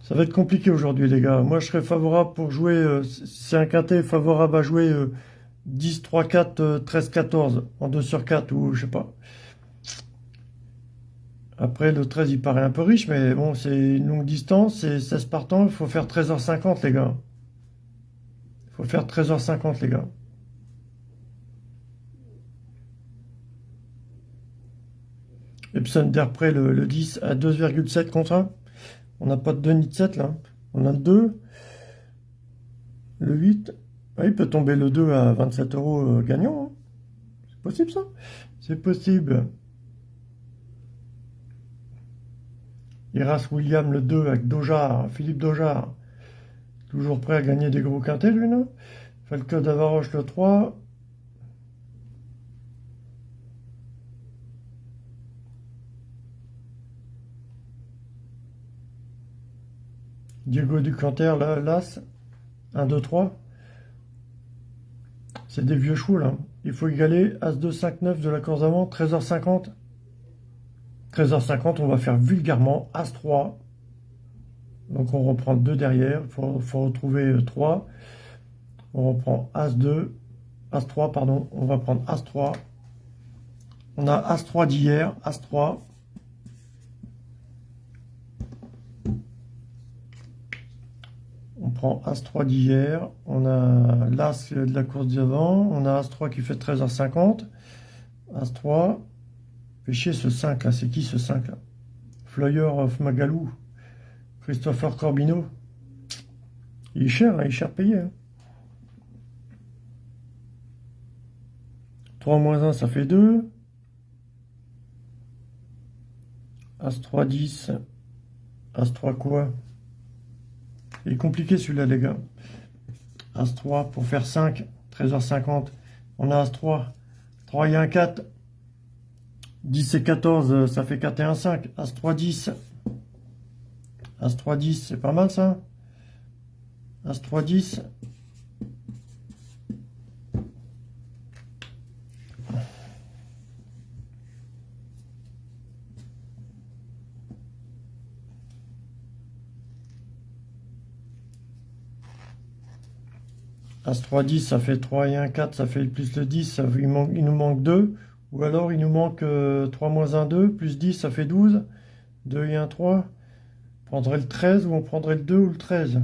Ça va être compliqué aujourd'hui, les gars. Moi, je serais favorable pour jouer... Euh, c'est un quintet favorable à jouer 10, 3, 4, 13, 14 en 2 sur 4 ou je sais pas. Après, le 13, il paraît un peu riche, mais bon, c'est une longue distance, c'est 16 partants, il faut faire 13h50, les gars. Il faut faire 13h50, les gars. Epson d'après le, le 10 à 2,7 contre 1. On n'a pas de 2 ni de 7 là. On a le 2. Le 8. Ah, il peut tomber le 2 à 27 euros euh, gagnant. Hein. C'est possible ça? C'est possible. Iras William le 2 avec Dojar, Philippe Dojar. Toujours prêt à gagner des gros quintés lui, non? Falco d'Avaroche le 3. Diego Ducanter, l'As. 1, 2, 3. C'est des vieux chevaux, là. Il faut égaler As 2, 5, 9 de la course d'avant, 13h50. 13h50, on va faire vulgairement As 3. Donc on reprend 2 derrière, il faut, retrouver 3. Euh, on reprend As 2, As 3, pardon, on va prendre As 3. On a As 3 d'hier, As 3. Prend As-3 d'hier, on a l'As de la course d'avant, on a As-3 qui fait 13h50, As-3, fait chier ce 5 là, c'est qui ce 5 là? Flyer of Magalou, Christopher Corbino, il est cher, hein, il est cher payé. 3 hein. moins 1, ça fait 2. As-3, 10. As-3 quoi? Il est compliqué celui-là, les gars. As-3 pour faire 5, 13h50. On a As-3. 3 et 1, 4. 10 et 14, ça fait 4 et 1, 5. As-3, 10. As-3, 10, c'est pas mal ça. As-3, 10. As 3, 10, ça fait 3 et 1, 4, ça fait plus le 10, ça, il, il, nous manque 2. Ou alors il nous manque 3 euh, moins 1, 2, plus 10, ça fait 12. 2 et 1, 3. On prendrait le 13 ou on prendrait le 2 ou le 13.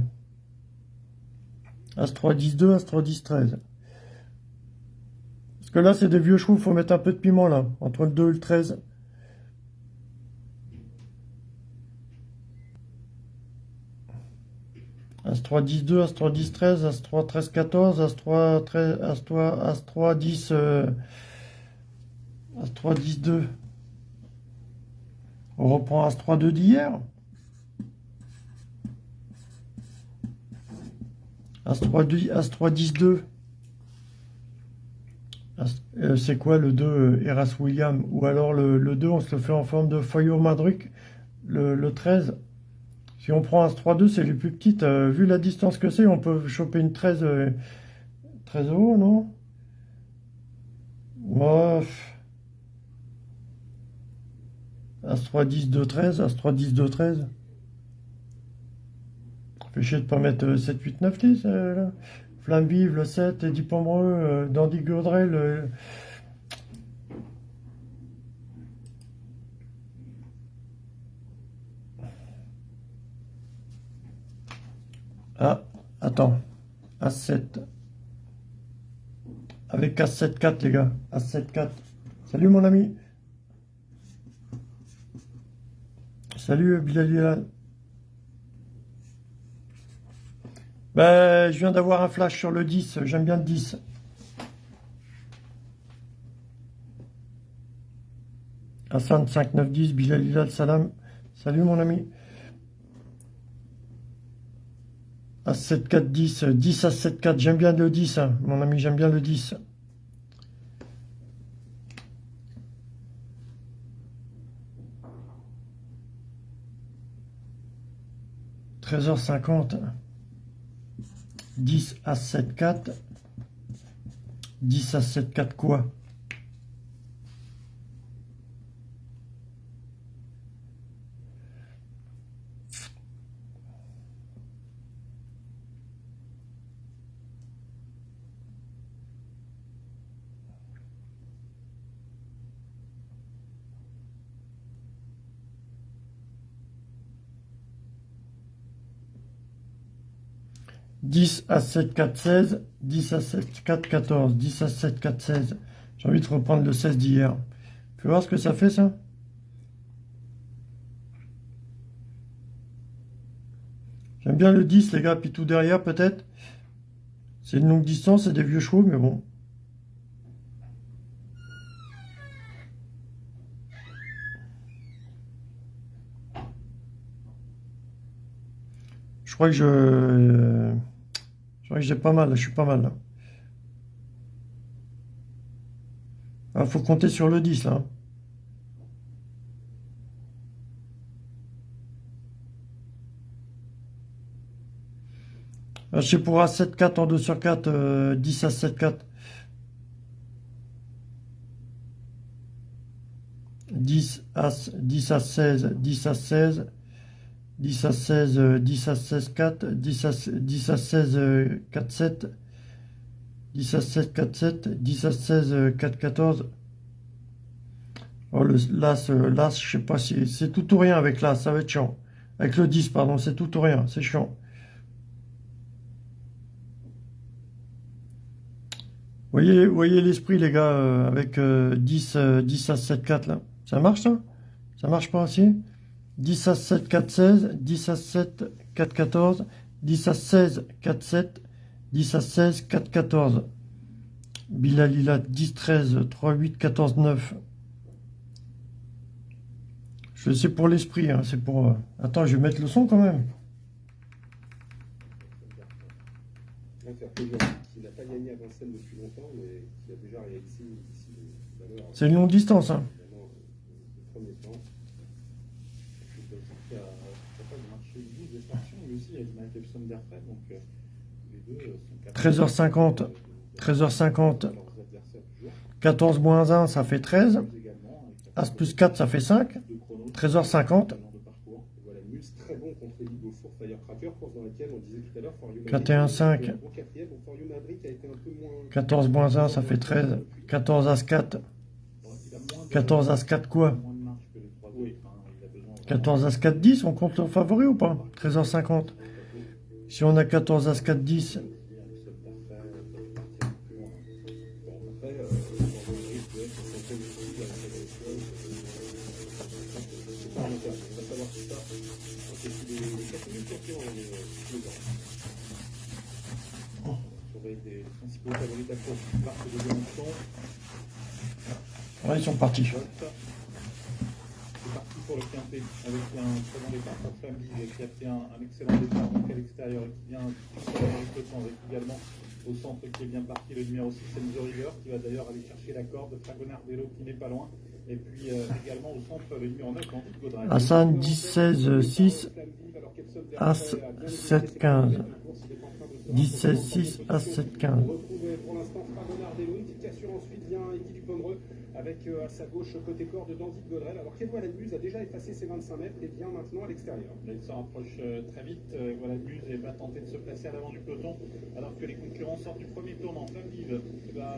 As 3, 10, 2, As 3, 10, 13. Parce que là, c'est des vieux chevaux, il faut mettre un peu de piment là, entre le 2 et le 13. As-3, 10, 2, As-3, 10, 13, As-3, 13, 14, As-3, 13, As-3, As-3, 10, As-3, 10, 2. On reprend As-3, 2 d'hier. As-3, As-3, 10, 2. C'est quoi le 2 euh, Eras William? Ou alors le, le, 2, on se le fait en forme de Foyo Madruc, le, le 13 on prend As-3-2, c'est les plus petites. Euh, vu la distance que c'est, on peut choper une 13, 13 euh, euros, non? As-3, 10, 2, 13. As-3, 10, 2, 13. Fait chier de pas mettre 7, 8, 9, 10. Flamme vive, le 7, Eddie Pomereux, euh, Dandy Gaudrel... Ah, attends. A7. Avec A7, 4, les gars. A7, 4. Salut, mon ami. Salut, Bilal Ben, je viens d'avoir un flash sur le 10. J'aime bien le 10. Hassan 5910, Bilal Salam. Salut mon ami. À 7, 4, 10. 10 à 7, 4. J'aime bien le 10, hein. mon ami, j'aime bien le 10. « 13h50. 10 à 7, 4. 10 à 7, 4 quoi? 10 à 7, 4, 16. 10 à 7, 4, 14. 10 à 7, 4, 16. J'ai envie de reprendre le 16 d'hier. Tu voir ce que ça fait, ça? J'aime bien le 10, les gars. Puis tout derrière, peut-être? C'est une longue distance, c'est des vieux chevaux, mais bon. Je crois que je... Que j'ai pas mal, je suis pas mal là. Ah, faut compter sur le 10 là. Ah, je sais pour A7, 4 en 2 sur 4, 10 à 7, 4. 10 à, 10 à 16, 10 à 16, 10 à 16, 10 à 16, 4, 10 à, 10 à 16, 4, 7, 10 à 7, 4, 7, 10 à 16, 4, 14. Oh, le, l'As, l'As, je sais pas si c'est tout ou rien avec l'As, ça va être chiant. Avec le 10, pardon, c'est tout ou rien, c'est chiant. Voyez, voyez l'esprit, les gars, euh, avec 10, euh, 10 euh, à 7, 4, là. Ça marche, ça? Ça marche pas aussi 10 à 7, 4, 16, 10 à 7, 4, 14, 10 à 16, 4, 7, 10 à 16, 4, 14. Bilalila, 10, 13, 3, 8, 14, 9. Je sais pour l'esprit, hein, c'est pour... Euh, attends, je vais mettre le son quand même. C'est une longue distance. Hein. Donc 13h50, 13h50, 14 moins 1, ça fait 13. As plus 4, ça fait 5. 13h50. 4 et 1, 5. 14 moins 1, ça fait 13. 14 As 4. 14 As 4 quoi? 14 As 4, 10, on compte le favori ou pas? 13h50. Si on a 14 As 4, 10. Ouais, ils sont partis le quintet avec un très bon départ pour Famille qui a fait un, excellent départ à l'extérieur et qui vient le temps avec également au centre qui est bien parti le numéro 6 Enzo River qui va d'ailleurs aller chercher la corde Fragonardello qui n'est pas loin et puis euh, également au centre le numéro 9 Andy Gaudray. Hassan 10 16 6 As 7 15 10 16 6 As 7 15 pour l'instant Fragonardello une petite cassure ensuite vient Eddie Dupomereux avec euh, à sa gauche côté corps de Dandy de Gaudrel. Alors qu'Edouard Ladmuse a déjà effacé ses 25 mètres et vient maintenant à l'extérieur. Il se rapproche euh, très vite. Euh, voilà et va tenter de se placer à l'avant du peloton alors que les concurrents sortent du premier tournant. Flamme vive qui va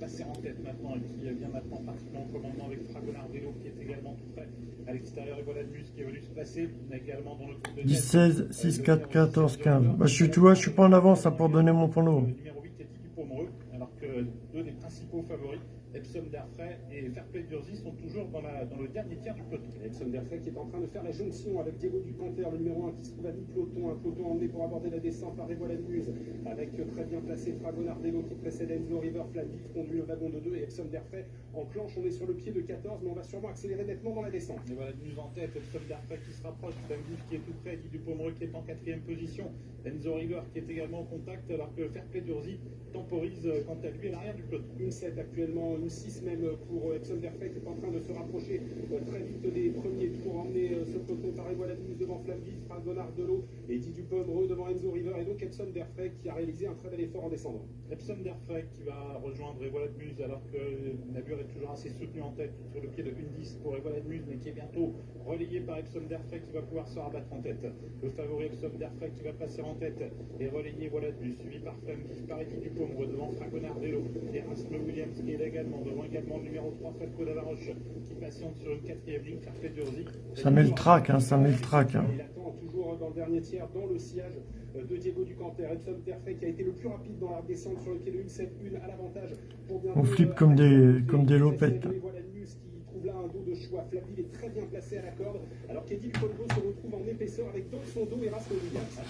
passer en tête maintenant et qui vient maintenant pratiquement en commandement avec Fragonardello qui est également tout près à l'extérieur et voilà Muse qui est venu se placer également dans le groupe de 10, 16, 6, 4, 14, 15. Bah, je suis, tu vois, je suis pas en avance pour donner mon prono. Le numéro 8 est Pomereux alors que deux des principaux favoris Epsom Darfray et Fairplay Durzi sont toujours dans, la, dans, le dernier tiers du peloton. Epsom Darfray qui est en train de faire la jonction avec Diego Ducanter, le numéro 1 qui se trouve à mi-peloton, un peloton emmené pour aborder la descente par Evola Muse, avec très bien placé Fragonardello qui précède Enzo River, Flavie conduit le wagon de 2 et Epsom Darfray enclenche, on est sur le pied de 14, mais on va sûrement accélérer nettement dans la descente. Et voilà Muse en tête, Epsom Darfray qui se rapproche, Flavie qui est tout près, Guy Dupomereux qui est en quatrième position, Enzo River qui est également en contact, alors que Fairplay Durzi temporise quant à lui à l'arrière du peloton. Une 7 actuellement 6 même pour euh, Verfect qui est en train de se rapprocher euh, très vite des premiers tours, emmener ce peloton par News devant Flavie, Franck Bonnard Delot et Didier Pomereux devant Enzo River et donc Epson Verfect qui a réalisé un très bel effort en descendant. Epson Derfrey qui va rejoindre Evola de Muse alors que Nabur est toujours assez soutenu en tête sur le pied de 1-10 pour Evola de Muse mais qui est bientôt relayé par Epson Derfrey qui va pouvoir se rabattre en tête. Le favori Epson Derfrey qui va passer en tête et relayé Voilà de Muse suivi par Flamme par Eddie Dupombre devant Franco Nardello et Rasmus Williams qui est également devant également le numéro 3 Falco Davaroche qui patiente sur une quatrième ligne Carpe Durzi. Ça met le trac, hein, ça met le trac. hein. Il attend toujours dans le dernier tiers, dans le sillage euh, de Diego Ducanter. Qui a été le plus rapide dans la descente sur le pied de 1-7-1 à l'avantage pour bien. On flippe comme des, comme des lopettes. Voilà News qui trouve là un dos de choix. Flaville est très bien placé à la corde, alors qu'Eddie Colbo se retrouve en épaisseur avec dans son dos Erasmo Williams.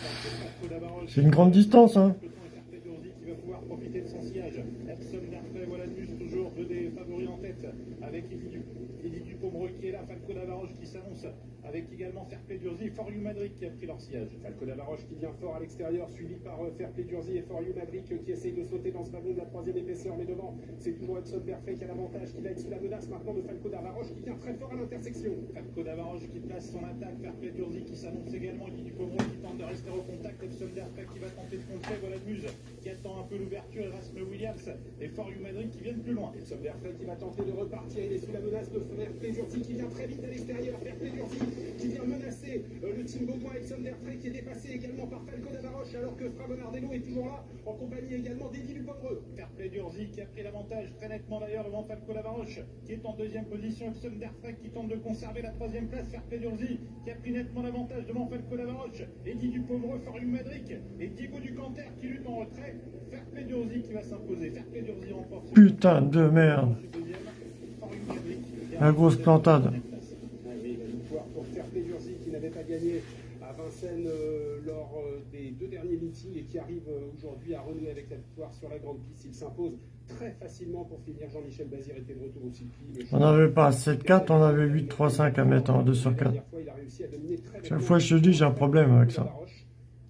C'est une grande distance, hein. qui va pouvoir profiter de son sillage. Epson Derfrey, voilà News toujours deux des favoris en tête avec Eddie Du- Eddie Dupomereux qui est là, Falco Davaroche qui s'annonce avec également Fairplay Durzi et For You Madrid qui a pris leur sillage. Falco Davaroche qui vient fort à l'extérieur, suivi par euh, Fairplay Durzi et For You Madrid qui essaye de sauter dans ce wagon de la troisième épaisseur, mais devant, c'est toujours Hudson Perfect qui a l'avantage, qui va être sous la menace maintenant de Falco Davaroche qui vient très fort à l'intersection. Falco Davaroche qui place son attaque, Fairplay Durzi qui s'annonce également, Eddie Dupomereux qui tente de rester au contact, Epson Derfrey qui va tenter de contrer, voilà Muse qui attend un peu l'ouverture, Erasme Williams et For You Madrid qui viennent plus loin. Epson Perfect qui va tenter de repartir, il est sous la menace de Fairplay Durzi qui vient très vite à l'extérieur, Fairplay qui vient menacer euh, le team Beaumois, Epson Derfrey qui est dépassé également par Falco Davaroche alors que Fra Bonardello est toujours là, en compagnie également d'Eddie Dupomereux. Fairplay Durzi qui a pris l'avantage très nettement d'ailleurs devant Falco Lavaroche qui est en deuxième position. Epson Derfrey qui tente de conserver la troisième place. Fairplay Durzi qui a pris nettement l'avantage devant Falco Lavaroche. Eddie Dupomereux, Forium Madric et Diego Ducanter qui lutte en retrait. Fairplay Durzi qui va s'imposer. Fairplay Durzi remporte. Putain de merde. La grosse plantade. Ah oui, la victoire pour Fairplay Durzi qui n'avait pas gagné Vincennes euh, lors euh, des deux derniers meetings et qui arrive euh, aujourd'hui à renouer avec la victoire sur la grande piste. Il s'impose très facilement pour finir. Jean-Michel Bazir était de retour au circuit. On n'avait pas 7-4, on avait 8-3-5 à mettre en 2 sur 4. Chaque fois, je te dis, j'ai un problème avec ça.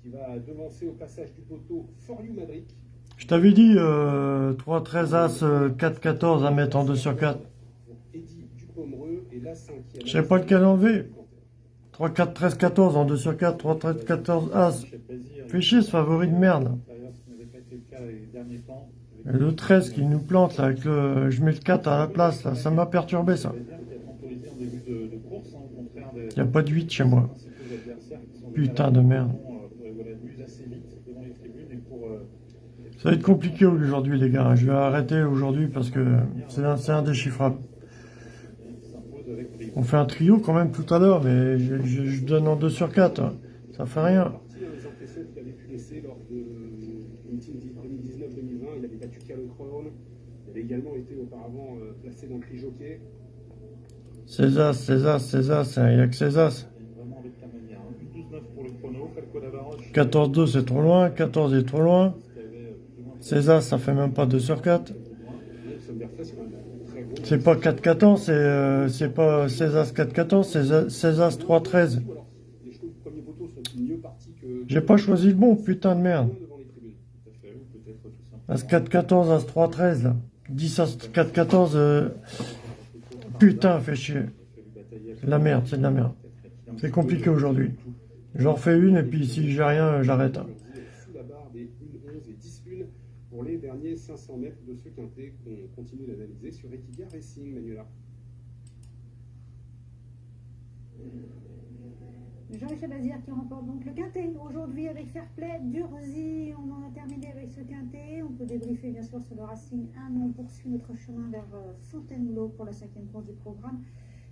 Qui va devancer au passage du poteau For You Madrid. Je t'avais dit euh, 3-13 As, euh, 4-14 à mettre en 2 sur 4. Eddie Dupomereux et la cinquième. Je sais pas lequel enlever. 3, 4, 13, 14 en 2 sur 4, 3, 13, 14 As. Fais chier ce favori de merde. Le cas les derniers temps. Et le 13 qui nous plante là, avec le... je mets le 4 à la place là, ça m'a perturbé ça. Il n'y a pas de 8 chez moi. Putain de merde. Ça va être compliqué aujourd'hui les gars, je vais arrêter aujourd'hui parce que c'est indéchiffrable. On fait un trio quand même tout à l'heure, mais je, je- je donne en 2 sur 4. Ça fait rien. Parti, hein, les impressions qu'il avait pu laisser lors de meeting 2019-2020. Il avait battu Carlo Crown. Il avait également été auparavant euh, placé dans le prix jockey. César, César, César, c'est- il n'y a que César. Vraiment avec la manière. hein. 12-9 pour le chrono, Falco Lavaroche. 14-2 c'est trop loin, 14 est trop loin. euh, César ça fait même pas 2 sur 4. Nelson Berfray, c'est quand même un très gros. C'est pas 4-14, c'est euh, c'est pas César 4-14, c'est César 3-13. Ou alors, les chevaux du premier poteau sont mieux partis que. J'ai pas choisi le bon, putain de merde. As 4-14, As 3-13 là. 10 As 4-14, euh, putain, fait chier. La merde, c'est de la merde. C'est compliqué aujourd'hui. J'en refais une et puis si j'ai rien, j'arrête. hein. Sous la barre des 1-11 et 10-1 pour les derniers 500 mètres de ce quintet qu'on continue d'analyser sur Equiga Racing, Manuela. Jean-Michel Bazir qui remporte donc le quintet aujourd'hui avec Fairplay. Durzi, on en a terminé avec ce quintet. On peut débriefer bien sûr sur le Racing 1. On poursuit notre chemin vers euh, Fontainebleau pour la cinquième course du programme.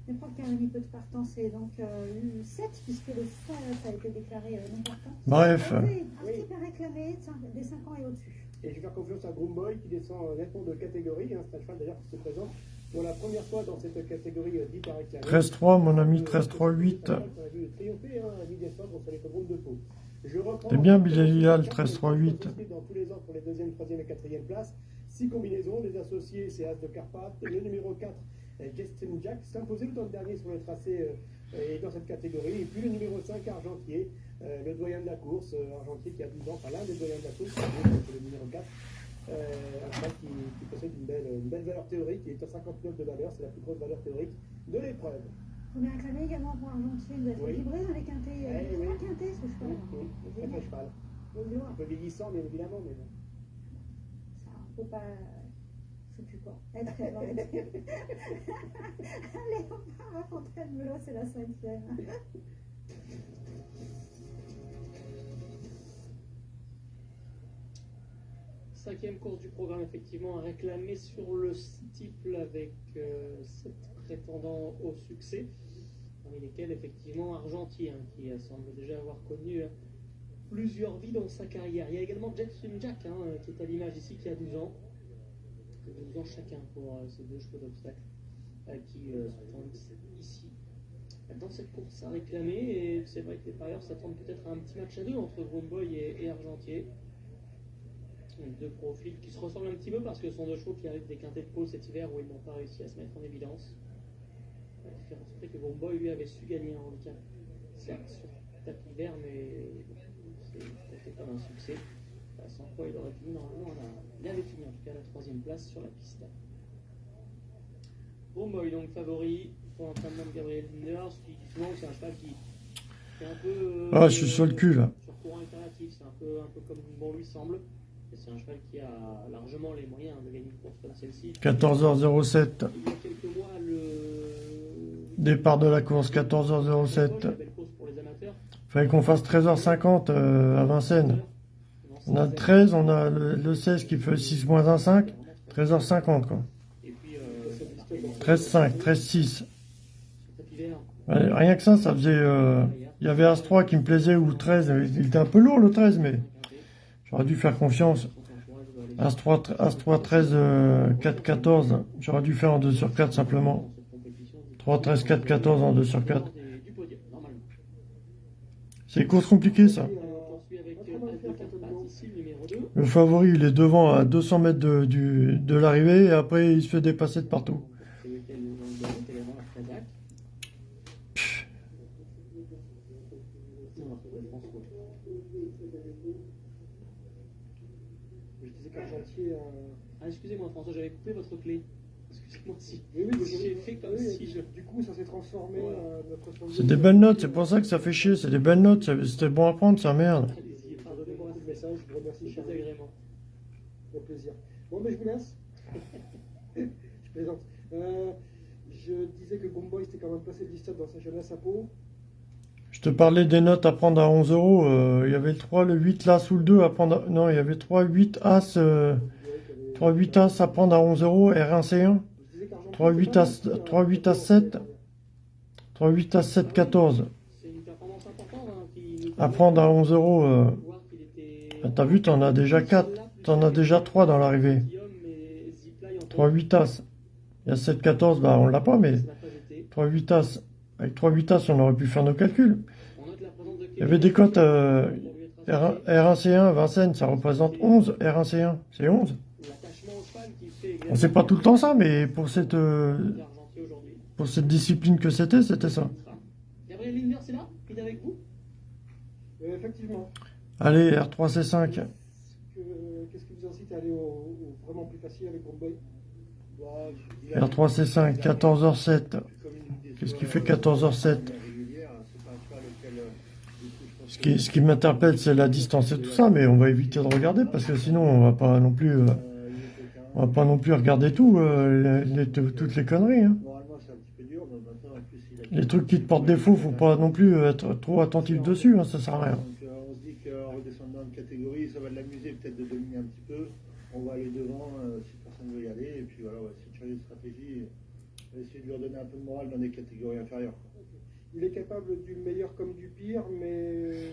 Je crois qu'il y a un peu de partance et donc euh, 7 puisque le FAF a été déclaré euh, non partant. Bref. Oui, un petit peu réclamé des 5 ans et au-dessus. Et je vais faire confiance à Groomboy qui descend euh, nettement de catégorie. Hein, c'est un cheval d'ailleurs qui se présente pour la première fois dans cette catégorie euh, dite par réclamé. 13-3, mon ami, Euh, 13-3-8. On a vu triompher hein, C'est bien, Bilal, 13-3-8. Dans tous les ans pour les deuxième, troisième et quatrième places. Six combinaisons. Les associés, c'est As de Carpath. Le numéro 4, euh, Justin Jack, s'imposait le temps dernier sur le tracé euh, et dans cette catégorie. Et puis le numéro 5, Argentier, euh, le doyen de la course. euh, Argentier qui a 12 ans, enfin l'un des doyens de la course, c'est le numéro 4. Euh, un cheval qui, qui possède une belle, une belle valeur théorique, il est à 59 de valeur, c'est la plus grosse valeur théorique de l'épreuve. On est acclamé également pour Argentier d'être Oui. équilibré dans les quintés. Il Eh oui. très quinté ce cheval. Oui, oui, très cheval. Un peu vieillissant, bien évidemment, mais bon. Ça, faut pas. Je sais plus quoi. Être. Allez, on part à Fontainebleau, c'est la cinquième. Cinquième course du programme, effectivement, à réclamer sur le steeple avec euh, sept prétendants au succès, parmi lesquels, effectivement, Argentier, hein, qui semble déjà avoir connu euh, plusieurs vies dans sa carrière. Il y a également Jet Swim Jack, hein, euh, qui est à l'image ici, qui a 12 ans. 12 ans chacun pour euh, ces deux chevaux d'obstacle euh, qui tendent ici dans cette course à réclamer. Et c'est vrai que les parieurs s'attendent peut-être à un petit match à deux entre Boy et, et Argentier. Deux profils qui se ressemblent un petit peu parce que ce sont deux chevaux qui arrivent des quintés de pôle cet hiver où ils n'ont pas réussi à se mettre en évidence. La différence c'est que Boy lui avait su gagner un handicap, certes sur tapis vert, mais c'était pas un succès. Euh, Sans quoi il aurait fini normalement, il avait fini en tout cas la troisième place sur la piste. Boy donc favori pour l'entraînement de Gabriel Linder, ce qui souvent c'est un cheval qui fait un peu. euh, Ah, je suis sur le cul, là. Sur courant alternatif, c'est un peu, un peu comme bon lui semble. C'est un cheval qui a largement les moyens de gagner une course comme celle-ci. 14h07. Il y a quelques mois, le. Départ de la course, 14h07. La belle course pour les amateurs. Fallait qu'on fasse 13h50 euh, à Vincennes. On a le 13, on a le, le 16 qui fait 6 moins 1, 5. 13h50 quoi. Et puis, euh, 13-5, 13-6. tapis vert, Ouais, Rien que ça, ça faisait... euh, Il y avait As-3 qui me plaisait ou le 13. Il était un peu lourd le 13, mais j'aurais dû faire confiance. As-3, As-3 13, euh, 4, 14. J'aurais dû faire en 2 sur 4 simplement. 3, 13, 4, 14 en 2 sur 4. du podium, normalement. C'est une course compliquée ça. Le numéro 2. Le favori, il est devant à 200 mètres de, de l'arrivée et après il se fait dépasser de partout. C'est lequel nous allons donner, c'est également la Kazakh. Non, c'est François. Je disais qu'Argentier. euh, Ah, excusez-moi François, j'avais coupé votre clé. Excusez-moi si. Oui, oui, si j'ai fait comme oui, si je. Du coup, ça s'est transformé. Voilà. euh, notre son- C'est des belles notes, c'est pour ça que ça fait chier, c'est des belles notes, c'était bon à prendre, ça merde. Allez-y, Pardonnez-moi pardonnez-moi, le message, je vous remercie, c'est cher des ami. agréments. Au plaisir. Bon, mais je vous laisse. je plaisante. Euh, je disais que Gomboy c'était quand même passé de l'histoire dans sa jeunesse à Pau. Je te parlais des notes à prendre à 11 euros, euh, il y avait le 3, le 8, l'As ou le 2 à prendre, à- non, il y avait 3, 8, As, euh, 3, 8, As à prendre à 11 euros, R1, C1, Je disais qu'Argentier 3, était 8 pas As, mal, 3, 8 As, euh, 7, 3, 8 As, 7, 14. C'est une performance importante hein, qui nous À prendre à 11 euros, t'as vu, t'en as déjà quatre. T'en as déjà trois dans l'arrivée. Guillaume et Zipline en 3, 8 As. Il y a 7, 14, bah on l'a pas, mais Ça n'a pas été. 3, 8 As. Avec 3, 8 As, on aurait pu faire nos calculs. Il y avait des cotes euh, R1. R1, C1, Vincennes, ça représente 11, R1, C1, c'est 11. L'attachement au cheval qui fait On sait pas tout le temps ça, mais pour cette, euh, pour cette discipline que c'était, c'était ça. Gabriel Linder, c'est là? Il est avec vous? Euh, effectivement. Allez, R3, C5. Que- Qu'est-ce qui vous incite à aller au, au vraiment plus facile avec Gomboy Bah, il a- R3, C5, 14h07. comme il dit, Qu'est-ce qui fait 14h07 régulière, c'est pas un cheval auquel, euh, Ce qui, ce qui m'interpelle, c'est la distance et tout ça, mais on va éviter de regarder parce que sinon, on va pas non plus, euh, que, euh, il est quelqu'un- on va pas non plus regarder tout, euh, les- les- toutes les conneries. hein. Les trucs qui te portent défaut, faut pas non plus être trop attentif dessus, hein, ça sert à rien. Donc, euh, on se dit qu'en redescendant de catégorie, ça va l'amuser peut-être de dominer un petit peu. On va aller devant euh, si personne veut y aller. Et puis voilà, ouais, c'est une stratégie. On va essayer de lui redonner un peu de morale dans des catégories inférieures. Il est capable du meilleur comme du pire, mais.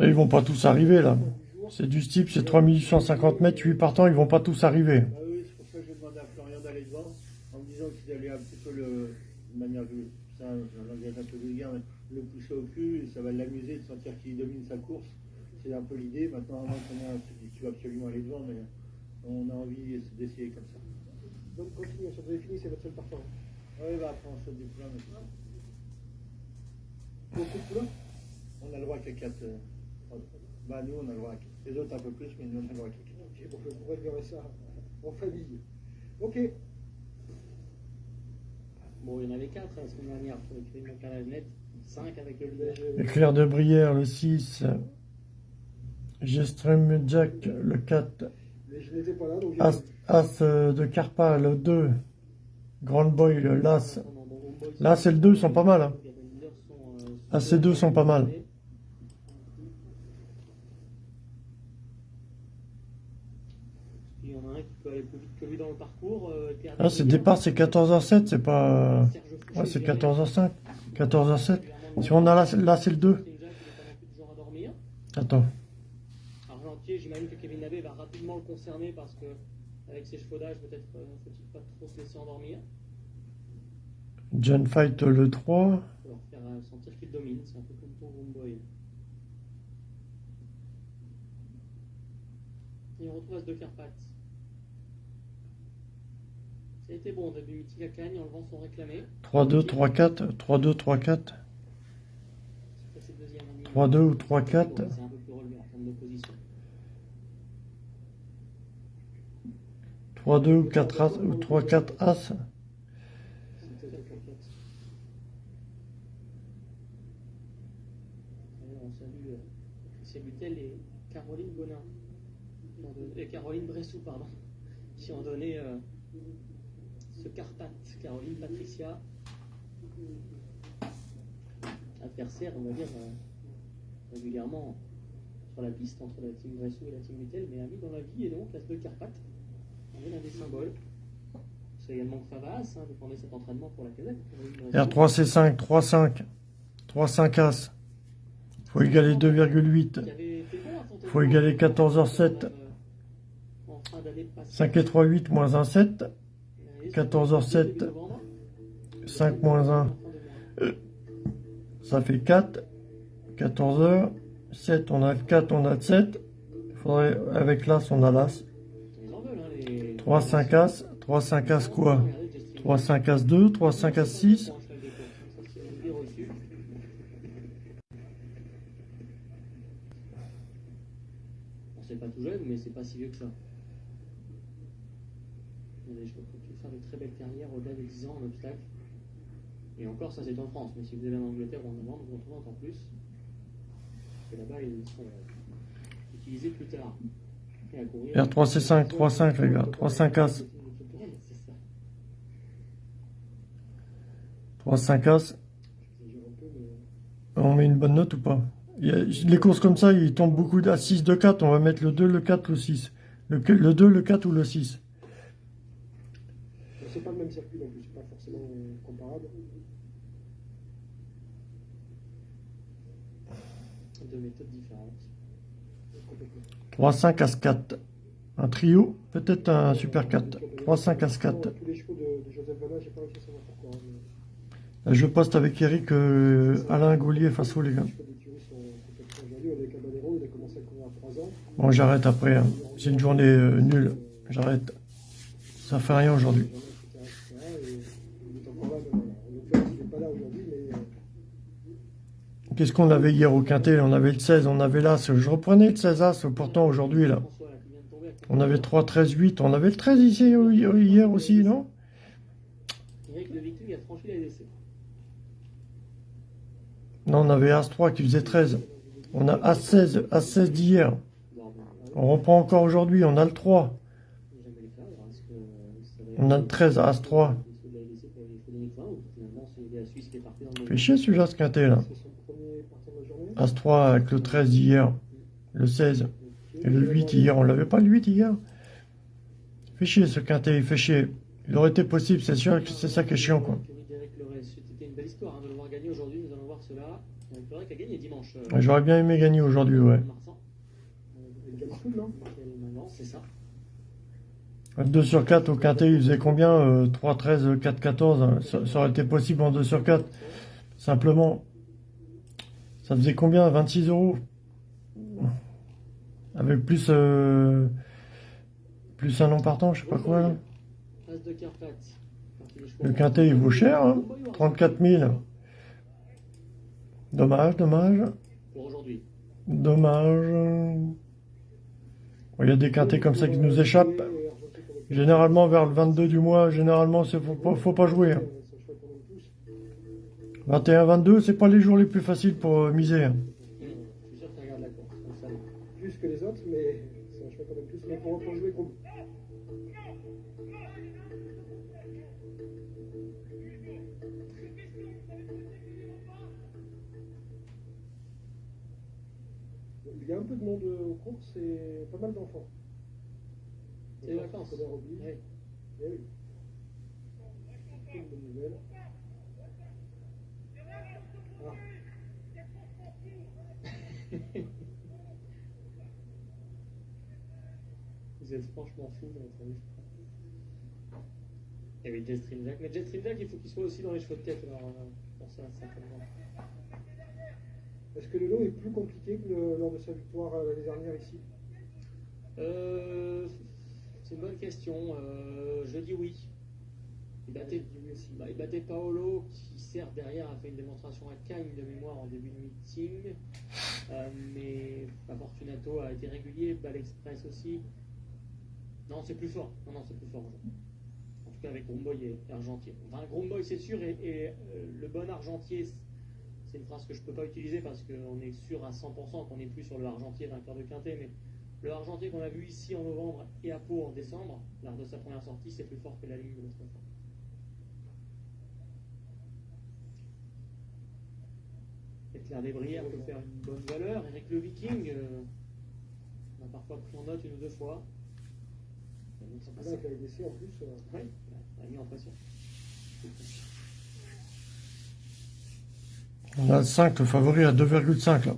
ils vont pas tous arriver là. Du C'est du type, c'est 3850 mètres, 8 partants, ils vont pas tous arriver. Bah oui, c'est pour ça que j'ai demandé à Florian d'aller devant, en me disant qu'il allait un petit peu le, de manière, ça, un langage un peu vulgaire, mais le pousser au cul, et ça va l'amuser de sentir qu'il domine sa course. C'est un peu l'idée. Maintenant, à moins qu'on ait un truc qui tu vas absolument aller devant, mais on a envie d'essayer comme ça. Donc continuez, ça vous avez fini, c'est votre seul partant. Oui, bah après on saute des poulains maintenant. Beaucoup de poulains On a le droit qu'à 4. Bah nous on a le droit à 4. Les autres un peu plus, mais nous on aimerait tout. Bon, je vous réglerai ça en famille. Ok. Bon, il y en avait 4 la semaine dernière pour écrire mon carré net, 5 avec le leader. Éclair de Brière, le 6. Gestrem Jack, le 4. Mais je n'étais pas là, donc As, As euh, de Carpa, le 2. Grand Boy, le Las. Là, c'est le 2, ils sont pas mal. Hein. Euh, Ah, ces deux sont pas mal. Il y en a un qui peut aller plus vite que lui dans le parcours. euh, Ah, c'est départ, c'est 14h07, c'est pas. Ouais, c'est derrière. 14h05. 14h07. Si on a là, là c'est le 2. Jack, il est pas non plus toujours à dormir. Attends. Argentier, j'imagine que Kevin Navet va rapidement le concerner parce que avec ses chevaudages, peut-être euh, faut-il pas trop se laisser endormir. John Fight, le 3. Faut leur faire euh, sentir qu'il domine, c'est un peu comme ton Homeboy. Et on retrouve As de Carpath. Ça a été bon au début, Mythique à en levant son réclamé. 3-2, 3-4. 3-2, 3-4. Ça, c'est le deuxième en ligne. 3-2 ou 3-4. C'est un peu plus relevé en termes d'opposition. 3-2 ou 4 As. Ou 3-4 As. On salue euh, Christian Butel et Caroline Bonin. Et Caroline Bressou, pardon, qui ont donné euh, ce Carpath. Caroline Patricia, adversaire, on va dire, euh, régulièrement sur la piste entre la team Bressou et la team Butel, mais ami dans la vie, et donc l'As de Carpath. On est l'un des symboles. C'est également Favas, hein, défendait cet entraînement pour la casette. R3C5, 3-5. 3-5 As. Faut égaler 2,8. Faut égaler 14h07. 5 et 3, 8, moins 1, 7. 14h07. 5 moins 1. Ça fait 4. 14h. 7, on a le 4, on a le 7. Faudrait, avec l'As, on a l'As. 3, 5 As. 3, 5 As quoi? 3, 5 As 2. 3, 5 As 6. Bon, c'est pas tout jeune, mais c'est pas si vieux que ça. Il y a des chevaux qui peuvent faire de très belles carrières au-delà des 10 ans en obstacle. Et encore, ça c'est en France, mais si vous allez en Angleterre ou en Irlande, vous en trouvez encore plus. Parce que là-bas, ils sont euh, utilisés plus tard. Et à courir- R3C5, 3-5 les gars. 3-5 As. C'est ça. 3, 5 As. On met une bonne note ou pas? Il y a- Les courses comme ça, ils tombent beaucoup à 6, 2, 4. On va mettre le 2, le 4, le 6. Le, le 2, le 4 ou le 6. C'est pas le même circuit plus, c'est pas forcément euh, comparable. Deux méthodes différentes. 3, 5 As 4. Un trio, peut-être un super 4. 3, 5 As 4. Tous les chevaux de, de Joseph Vanna, j'ai pas réussi à savoir pourquoi. hein, mais Là, je poste avec Eric euh, Alain Gaulier face aux les gars. les chevaux d'écurie sont complètement jaloux. Avec Caballero, il a commencé à courir à 3 ans. Bon, j'arrête après. hein. C'est une journée euh, nulle. J'arrête. Ça fait rien aujourd'hui. Etc., etc., et il est encore là, mais voilà. En l'occurrence, il n'est pas là aujourd'hui, mais euh, Qu'est-ce qu'on avait hier au Quintet? On avait le 16, on avait l'As. Je reprenais le 16 As, pourtant aujourd'hui là. On avait 3, 13, 8. On avait le 13 ici hier aussi, non? Non, on avait As 3 qui faisait 13. On a As 16, As 16 d'hier. On reprend encore aujourd'hui, on a le 3. jamais les faire, parce que ça va On a le 13, As 3. ceux de la LDC pour les Frédéric Vain, ou finalement c'est la Suisse qui est partie dans le Fait chier celui-là, ce Quintet là. C'est son premier partant de la journée. As 3 avec le 13 d'hier. Le 16. Et le 8 hier, on l'avait pas le 8 hier? Fait chier ce Quintet, il fait chier. Il aurait été possible, c'est sûr que c'est ça qui est chiant quoi. Ouais, J'aurais bien aimé gagner aujourd'hui, ouais. Marsan. Il gagne tout, non? Quelle maman, c'est ça. 2 sur 4 au Quintet, il faisait combien euh, 3, 13, 4, 14. hein? Ça, ça aurait été possible en 2 sur 4. Simplement, ça faisait combien 26 euros? Avec plus, euh, plus un nom partant, je sais pas quoi. Là. Le Quintet, il vaut cher, hein 34 000. Dommage, dommage, Pour aujourd'hui. dommage. Il y a des quintés comme ça qui nous échappent. Généralement vers le 22 du mois, généralement, il faut faut pas jouer. Hein. 21-22, c'est pas les jours les plus faciles pour euh, miser. hein. Je suis sûr que tu regardes la course. comme ça. Plus que les autres, mais c'est un cheval quand même plus. Mais pour, pour jouer contre. Il y a un peu de monde aux courses et pas mal d'enfants. C'est les vacances. Oui. Eh oui. C'est une bonne nouvelle. Vous êtes franchement fous, mais ça arrive pas. Et oui, Jet Stream Jack. Mais Jet Stream Jack, il faut qu'il soit aussi dans les chevaux de tête. Alors, pour ça, certainement. Est-ce que le lot est plus compliqué que le- lors de sa victoire euh, l'année dernière ici? Euh, c'est une bonne question. Euh, je dis oui. Il battait, bah, il battait Paolo, qui derrière a fait une démonstration à Cagnes de mémoire en début de meeting. Euh, mais Fortunato a été régulier, Ball Express aussi. Non, c'est plus fort. Non, non, c'est plus fort. En tout cas avec Gromboy et Argentier. Enfin, Gromboy c'est sûr, et, euh, le bon Argentier, c'est une phrase que je ne peux pas utiliser parce qu'on est sûr à 100% qu'on n'est plus sur le Argentier vainqueur de Quintet, mais le Argentier qu'on a vu ici en novembre et à Pau en décembre, lors de sa première sortie, c'est plus fort que la ligne de l'autre. Claire Desbrières peut faire une bonne valeur. Eric le Viking, euh, on a parfois pris en note une ou deux fois. Là, avec en plus. euh, Oui, on a mis en pression. On a le 5, le favori à 2,5 là.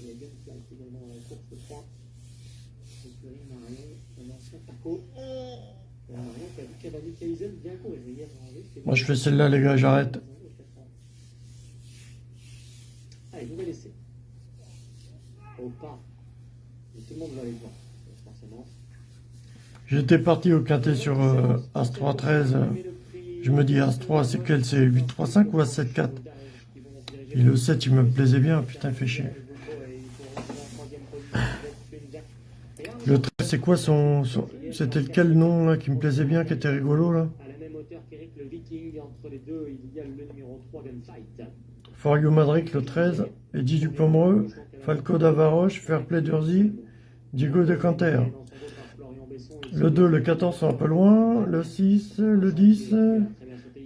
Il y a Flight également dans la course 3. Écurie Marion, un ancien Paco. Et Marion qui a vu Cavani Kaizen bien courir hier. en vrai, c'était Moi je fais celle-là les gars, j'arrête. Allez, nouvel essai. Au pas. Mais tout le monde va aller voir, forcément. J'étais parti au quintet sur euh, As-3 13. euh, Je me dis As-3 c'est quel C'est 8-3-5 ou As-7-4 Et le 7 il me plaisait bien, putain fait chier. Le 13 c'est quoi son... son- C'était lequel nom là qui me plaisait bien, qui était rigolo là? À la même hauteur qu'Eric le Viking, entre les deux, il y a le numéro 3 Gunfight. For You Madrid le 13, Eddie Dupomereux, Falco d'Avaroche, Fairplay d'Urzy, Diego de Canter. Le 2, le 14 sont un peu loin, le 6, le 10,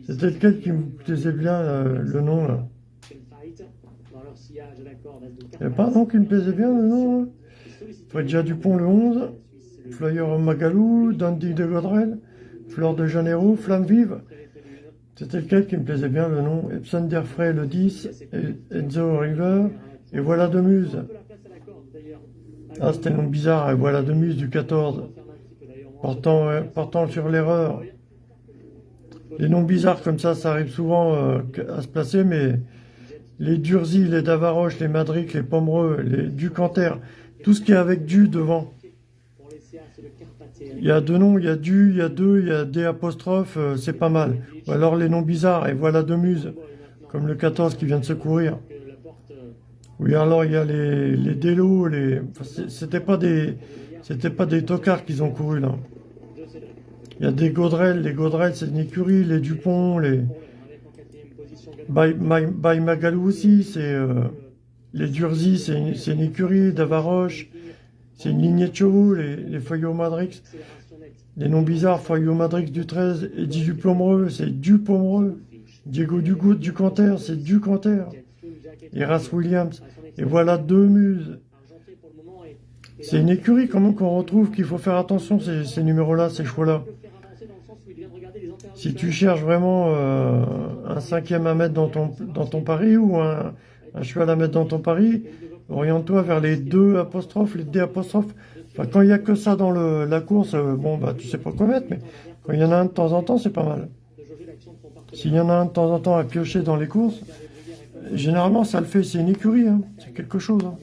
c'était lequel qui me plaisait bien euh, le nom là Il n'y a pas un nom qui me plaisait bien le nom là Fredja Dupont le 11, Flyer Magalou, Dandy de Godrel, Fleur de Janeiro, Flamme Vive. C'était lequel qui me plaisait bien le nom Epson Derfray le 10, et Enzo River, et Voilà de Muse. Ah, c'était un nom bizarre, et Voilà de Muse du 14, portant, portant sur l'erreur. Les noms bizarres comme ça, ça arrive souvent euh, à se placer, mais les Durzy, les Davaroche, les Madric, les Pomereux, les Ducanter, tout ce qui est avec du devant. Il y a deux noms, il y a du, il y a deux, il y a des apostrophes, euh, c'est pas mal. Ou alors les noms bizarres, et voilà de muse, comme le 14 qui vient de se courir. Oui, alors il y a les, les Délos, les, c'était pas des, c'était pas des tocards qu'ils ont couru là. Il y a des Gaudrel, les Gaudrel c'est une écurie, les Dupont, les, By, Magalou aussi, c'est, euh, les Durzy c'est une, une écurie, Davaroche, c'est une lignée de chevaux, les, les Feuillots Madrix. Les noms bizarres, Feuillots Madrix du 13, Eddie Dupomereux, c'est Dupomereux. Diego Dugout du Canter, c'est du Canter. Et Williams. Et voilà deux muses. C'est une écurie quand même qu'on retrouve qu'il faut faire attention, ces, ces numéros-là, ces choix-là. Si tu cherches vraiment euh, un cinquième à mettre dans ton, dans ton pari ou un, un cheval à mettre dans ton pari, oriente-toi vers les deux apostrophes, les D apostrophes. Enfin, quand il n'y a que ça dans le, la course, euh, bon, bah, tu sais pas quoi mettre, mais quand il y en a un de temps en temps, c'est pas mal. S'il y en a un de temps en temps à piocher dans les courses, généralement, ça le fait, c'est une écurie, hein. c'est quelque chose. Hein.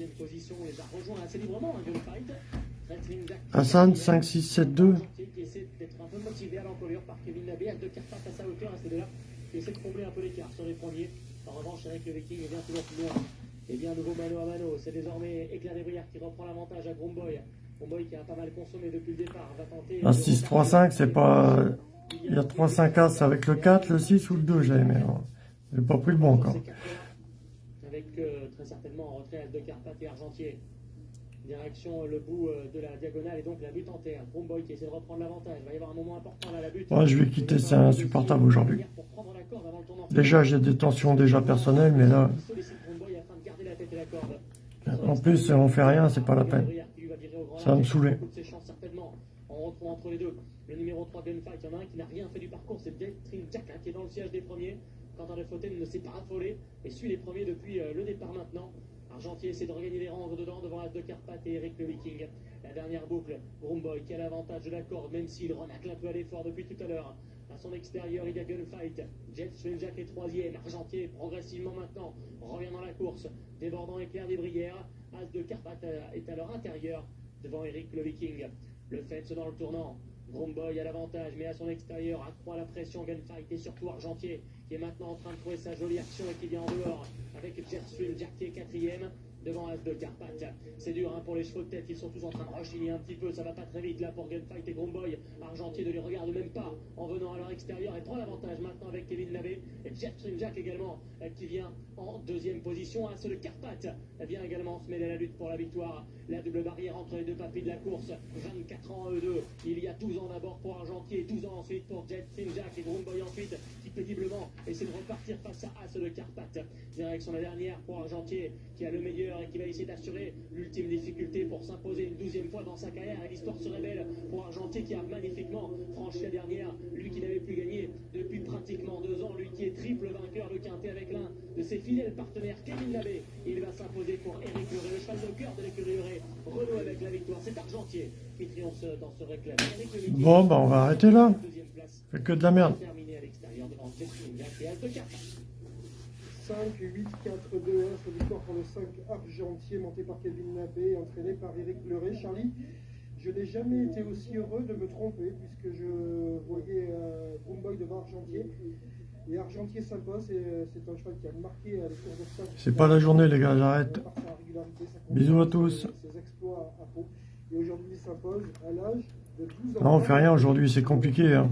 Hassan 5, 6, 7, 2. qui essaie d'être un peu motivé à l'encolure par Kevin Labé, de Carpat à sa hauteur, à ces deux-là, qui essaie de combler un peu l'écart sur les premiers. En revanche, avec le Viking, il vient toujours plus loin. Et bien, nouveau mano à mano, c'est désormais Éclair des Brières qui reprend l'avantage à Gromboy. Bromboy qui a pas mal consommé depuis le départ va tenter. La 6-3-5, c'est pas... Il y a 3-5 As avec le 4, le 6 ou le 2, j'avais mais J'ai pas pris le bon encore. Avec euh, très certainement en retrait de Carpath et Argentier. Direction le bout euh, de la diagonale et donc la butte en terre. Bromboy qui essaie de reprendre l'avantage. Il va y avoir un moment important là, la butte. Ouais, je vais quitter, c'est insupportable aujourd'hui. Déjà, j'ai des tensions déjà personnelles, mais là... En plus, on fait rien, c'est pas la peine. Ça va me saouler. Retrouve entre les deux le numéro 3 Gunfight. Il y en a un qui n'a rien fait du parcours, c'est Trin Jack hein, qui est dans le siège des premiers. Quentin de Fontaine ne s'est pas affolé et suit les premiers depuis euh, le départ maintenant. Argentier essaie de regagner les rangs dedans devant As de Carpath et Eric le Viking. La dernière boucle, Broomboy qui a l'avantage de la corde, même s'il renacle un peu à l'effort depuis tout à l'heure. À son extérieur, il y a Gunfight. Jet Jack est troisième. Argentier, progressivement maintenant, revient dans la course. Débordant éclair des Brières. As de Carpath est à leur intérieur devant Eric le Viking. Le fait dans le tournant. Gromboy a l'avantage, mais à son extérieur accroît la pression. Gunfight et surtout Argentier qui est maintenant en train de trouver sa jolie action et qui vient en dehors avec Jersun Jack qui est quatrième devant As de Carpath. C'est dur hein, pour les chevaux de tête, ils sont tous en train de rechigner un petit peu, ça va pas très vite là pour Gunfight et Gromboy. Argentier ne les regarde même pas en venant à leur extérieur et prend l'avantage maintenant avec Kevin Lavé et Jet Jack également euh, qui vient en deuxième position. As de Carpath vient également se mêler à la lutte pour la victoire. La double barrière entre les deux papilles de la course, 24 ans E2. Il y a 12 ans d'abord pour Argentier, 12 ans ensuite pour Jet Jack et Gromboy ensuite qui péniblement essaie de repartir face à As de Carpath. Direction la dernière pour Argentier qui a le meilleur et qui va essayer d'assurer l'ultime difficulté pour s'imposer une douzième fois dans sa carrière. Et l'histoire se révèle pour Argentier qui a magnifiquement franchi la dernière. Lui qui n'avait plus gagné depuis pratiquement deux ans. Lui qui est triple vainqueur de Quintet avec l'un de ses fidèles partenaires, Kevin Labbé. Il va s'imposer pour Eric Leray, le cheval de cœur de l'écurie Leray. Renault avec la victoire. C'est Argentier qui triomphe dans ce réclame. Bon, bah on va arrêter là. Fait que de la merde. 5, 8, 4, 2, 1, sur victoire pour le 5 argentier monté par Kevin Nabé, entraîné par Eric Bleuret. Charlie, je n'ai jamais été aussi heureux de me tromper puisque je voyais euh, Boomboy devant Argentier. Et Argentier s'impose, c'est un cheval qui a marqué les cours de 5. C'est pas la journée les gars, j'arrête. Bisous à tous. Ses exploits à. Et aujourd'hui il s'impose à l'âge de 12 ans. Non, on fait rien aujourd'hui, c'est compliqué. Hein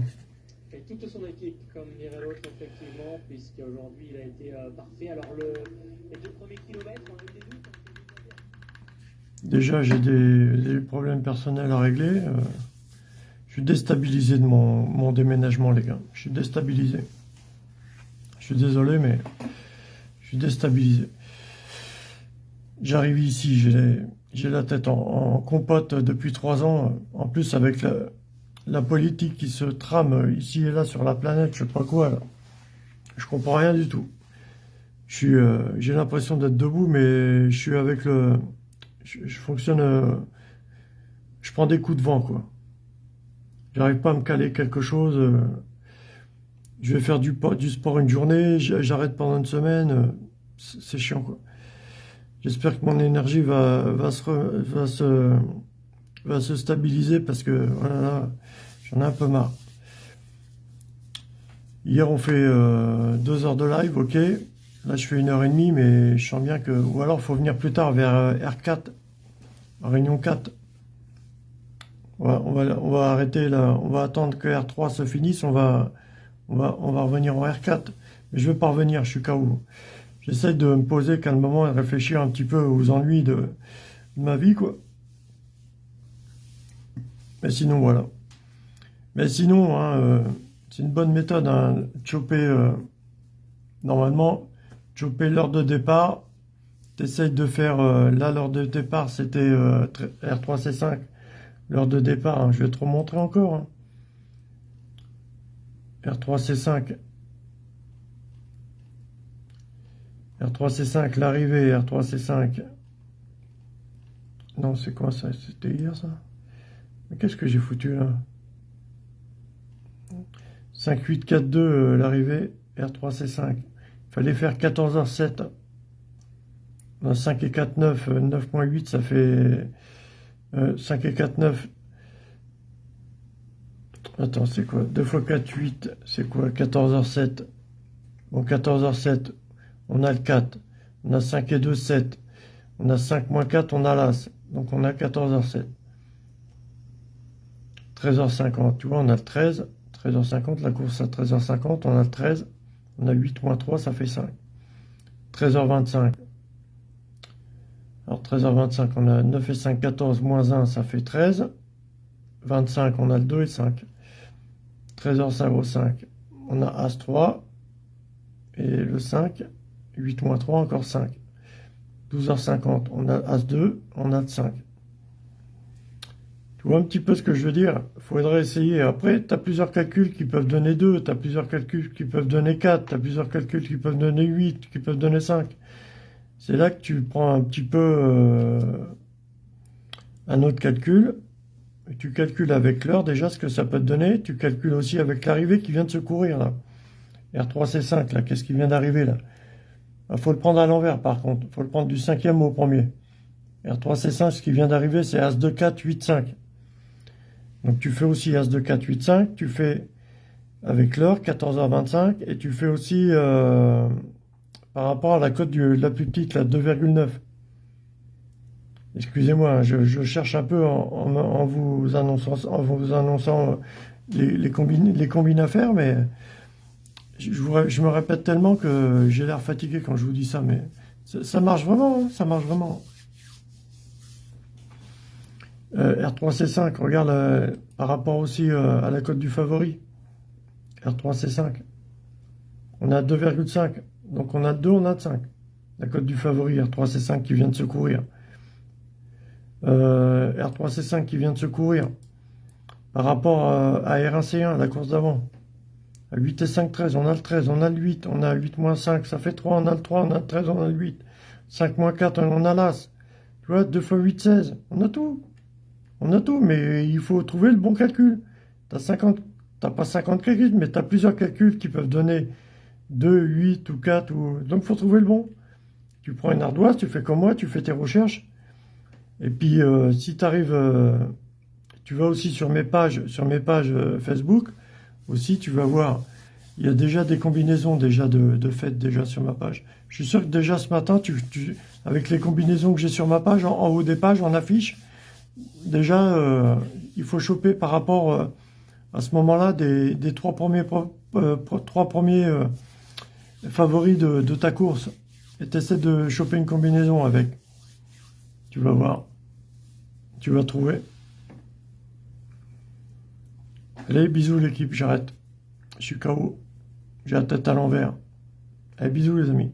toute son équipe, comme dirait l'autre, effectivement, puisqu'aujourd'hui il a été euh, parfait. Alors, le, les deux premiers kilomètres, on a eu des doutes. Déjà, j'ai des, des, problèmes personnels à régler. Euh, je suis déstabilisé de mon, mon, déménagement, les gars. Je suis déstabilisé. Je suis désolé, mais je suis déstabilisé. J'arrive ici, j'ai la tête en, en, compote depuis trois ans. En plus, avec la, la politique qui se trame ici et là sur la planète, je sais pas quoi, je comprends rien du tout. Euh, j'ai l'impression d'être debout, mais je suis avec le, je, fonctionne, euh, je prends des coups de vent, quoi. J'arrive pas à me caler quelque chose. Euh, je vais faire du, du sport une journée, j'arrête pendant une semaine, c'est chiant, quoi. J'espère que mon énergie va, va, se, va, se, va se stabiliser parce que, voilà, J'en ai un peu marre. Hier, on fait euh, deux heures de live, ok. Là, je fais une heure et demie, mais je sens bien que... Ou alors, il faut venir plus tard, vers euh, R4, Réunion 4. On va, arrêter là. On va attendre que R3 se finisse. On va, revenir en R4. Mais je veux pas revenir, je suis KO. J'essaie de me poser qu'un moment et de réfléchir un petit peu aux ennuis de ma vie, quoi. Mais sinon, voilà. Mais sinon, hein, euh, c'est une bonne méthode, hein, choper, euh, normalement, choper l'heure de départ, tu essayes de faire, euh, là, l'heure de départ, c'était R3C5, l'heure de départ, hein, je vais te remontrer encore, R3C5, R3C5, l'arrivée, R3C5, non, c'est quoi ça? C'était hier, ça? Qu'est-ce que j'ai foutu, là? 5, 8, 4, 2, l'arrivée, R3, C5. Il fallait faire 14h07. 5 et 4, 9, 9.8, ça fait 5 euh, et 4, 9. Attends, c'est quoi? 2 fois 4, 8, c'est quoi? 14h07. Bon, 14h07, on a le 4. On a 5 et 2, 7. On a 5 moins 4, on a l'As. Donc on a 14h07. 13h50, tu vois, on a le 13. 13h50, la course à 13h50, on a le 13. On a 8 moins 3, ça fait 5. 13h25. Alors 13h25, on a 9 et 5, 14, moins 1, ça fait 13. 25, on a le 2 et 5. 13h05, on a As 3. Et le 5, 8 moins 3, encore 5. 12h50, on a As2, on a le 5. Tu vois un petit peu ce que je veux dire? Faudrait essayer. Après, tu as plusieurs calculs qui peuvent donner 2, tu as plusieurs calculs qui peuvent donner 4, tu as plusieurs calculs qui peuvent donner 8, qui peuvent donner 5. C'est là que tu prends un petit peu euh, un autre calcul. tu calcules avec l'heure déjà ce que ça peut te donner. Tu calcules aussi avec l'arrivée qui vient de se courir là. R3C5 là, qu'est-ce qui vient d'arriver là? Il faut le prendre à l'envers par contre. Faut le prendre du cinquième au premier. R3C5, ce qui vient d'arriver, c'est As2, 4, 8, 5. Donc tu fais aussi As de 4, 8, 5, tu fais avec l'heure 14h25 et tu fais aussi euh, par rapport à la cote de la plus petite, la 2,9. Excusez-moi, hein, je, cherche un peu en, vous annonçant, en vous annonçant les, les, combines, les combines à faire, mais je, me répète tellement que j'ai l'air fatigué quand je vous dis ça, mais ça, marche vraiment, hein, ça marche vraiment. Euh, R3C5, regarde euh, par rapport aussi euh, à la cote du favori. R3C5. On a 2,5. Donc on a 2, on a 5. La cote du favori, R3C5 qui vient de se courir. R3C5 qui vient de se courir. Par rapport à, R1C1, la course d'avant. À 8 et 5, 13. On a le 13, on a le 8. On a 8 moins 5, ça fait 3. On a le 3, on a le 13, on a le 8. 5 moins 4, on a l'As. Tu vois, 2 fois 8, 16. On a tout. On a tout, mais il faut trouver le bon calcul. Tu n'as pas 50 calculs, mais tu as plusieurs calculs qui peuvent donner 2, 8 ou 4. Ou... Donc, il faut trouver le bon. Tu prends une ardoise, tu fais comme moi, tu fais tes recherches. Et puis, euh, si tu arrives, euh, tu vas aussi sur mes pages, sur mes pages euh, Facebook, aussi, tu vas voir, il y a déjà des combinaisons déjà de, de déjà sur ma page. Je suis sûr que déjà ce matin, avec les combinaisons que j'ai sur ma page, en, haut des pages, en affiche, déjà, euh, il faut choper par rapport euh, à ce moment-là des, trois premiers, euh, trois premiers favoris de, ta course. Et tu essaies de choper une combinaison avec. Tu vas voir. Tu vas trouver. Allez, bisous l'équipe, j'arrête. Je suis KO. J'ai la tête à l'envers. Allez, bisous les amis.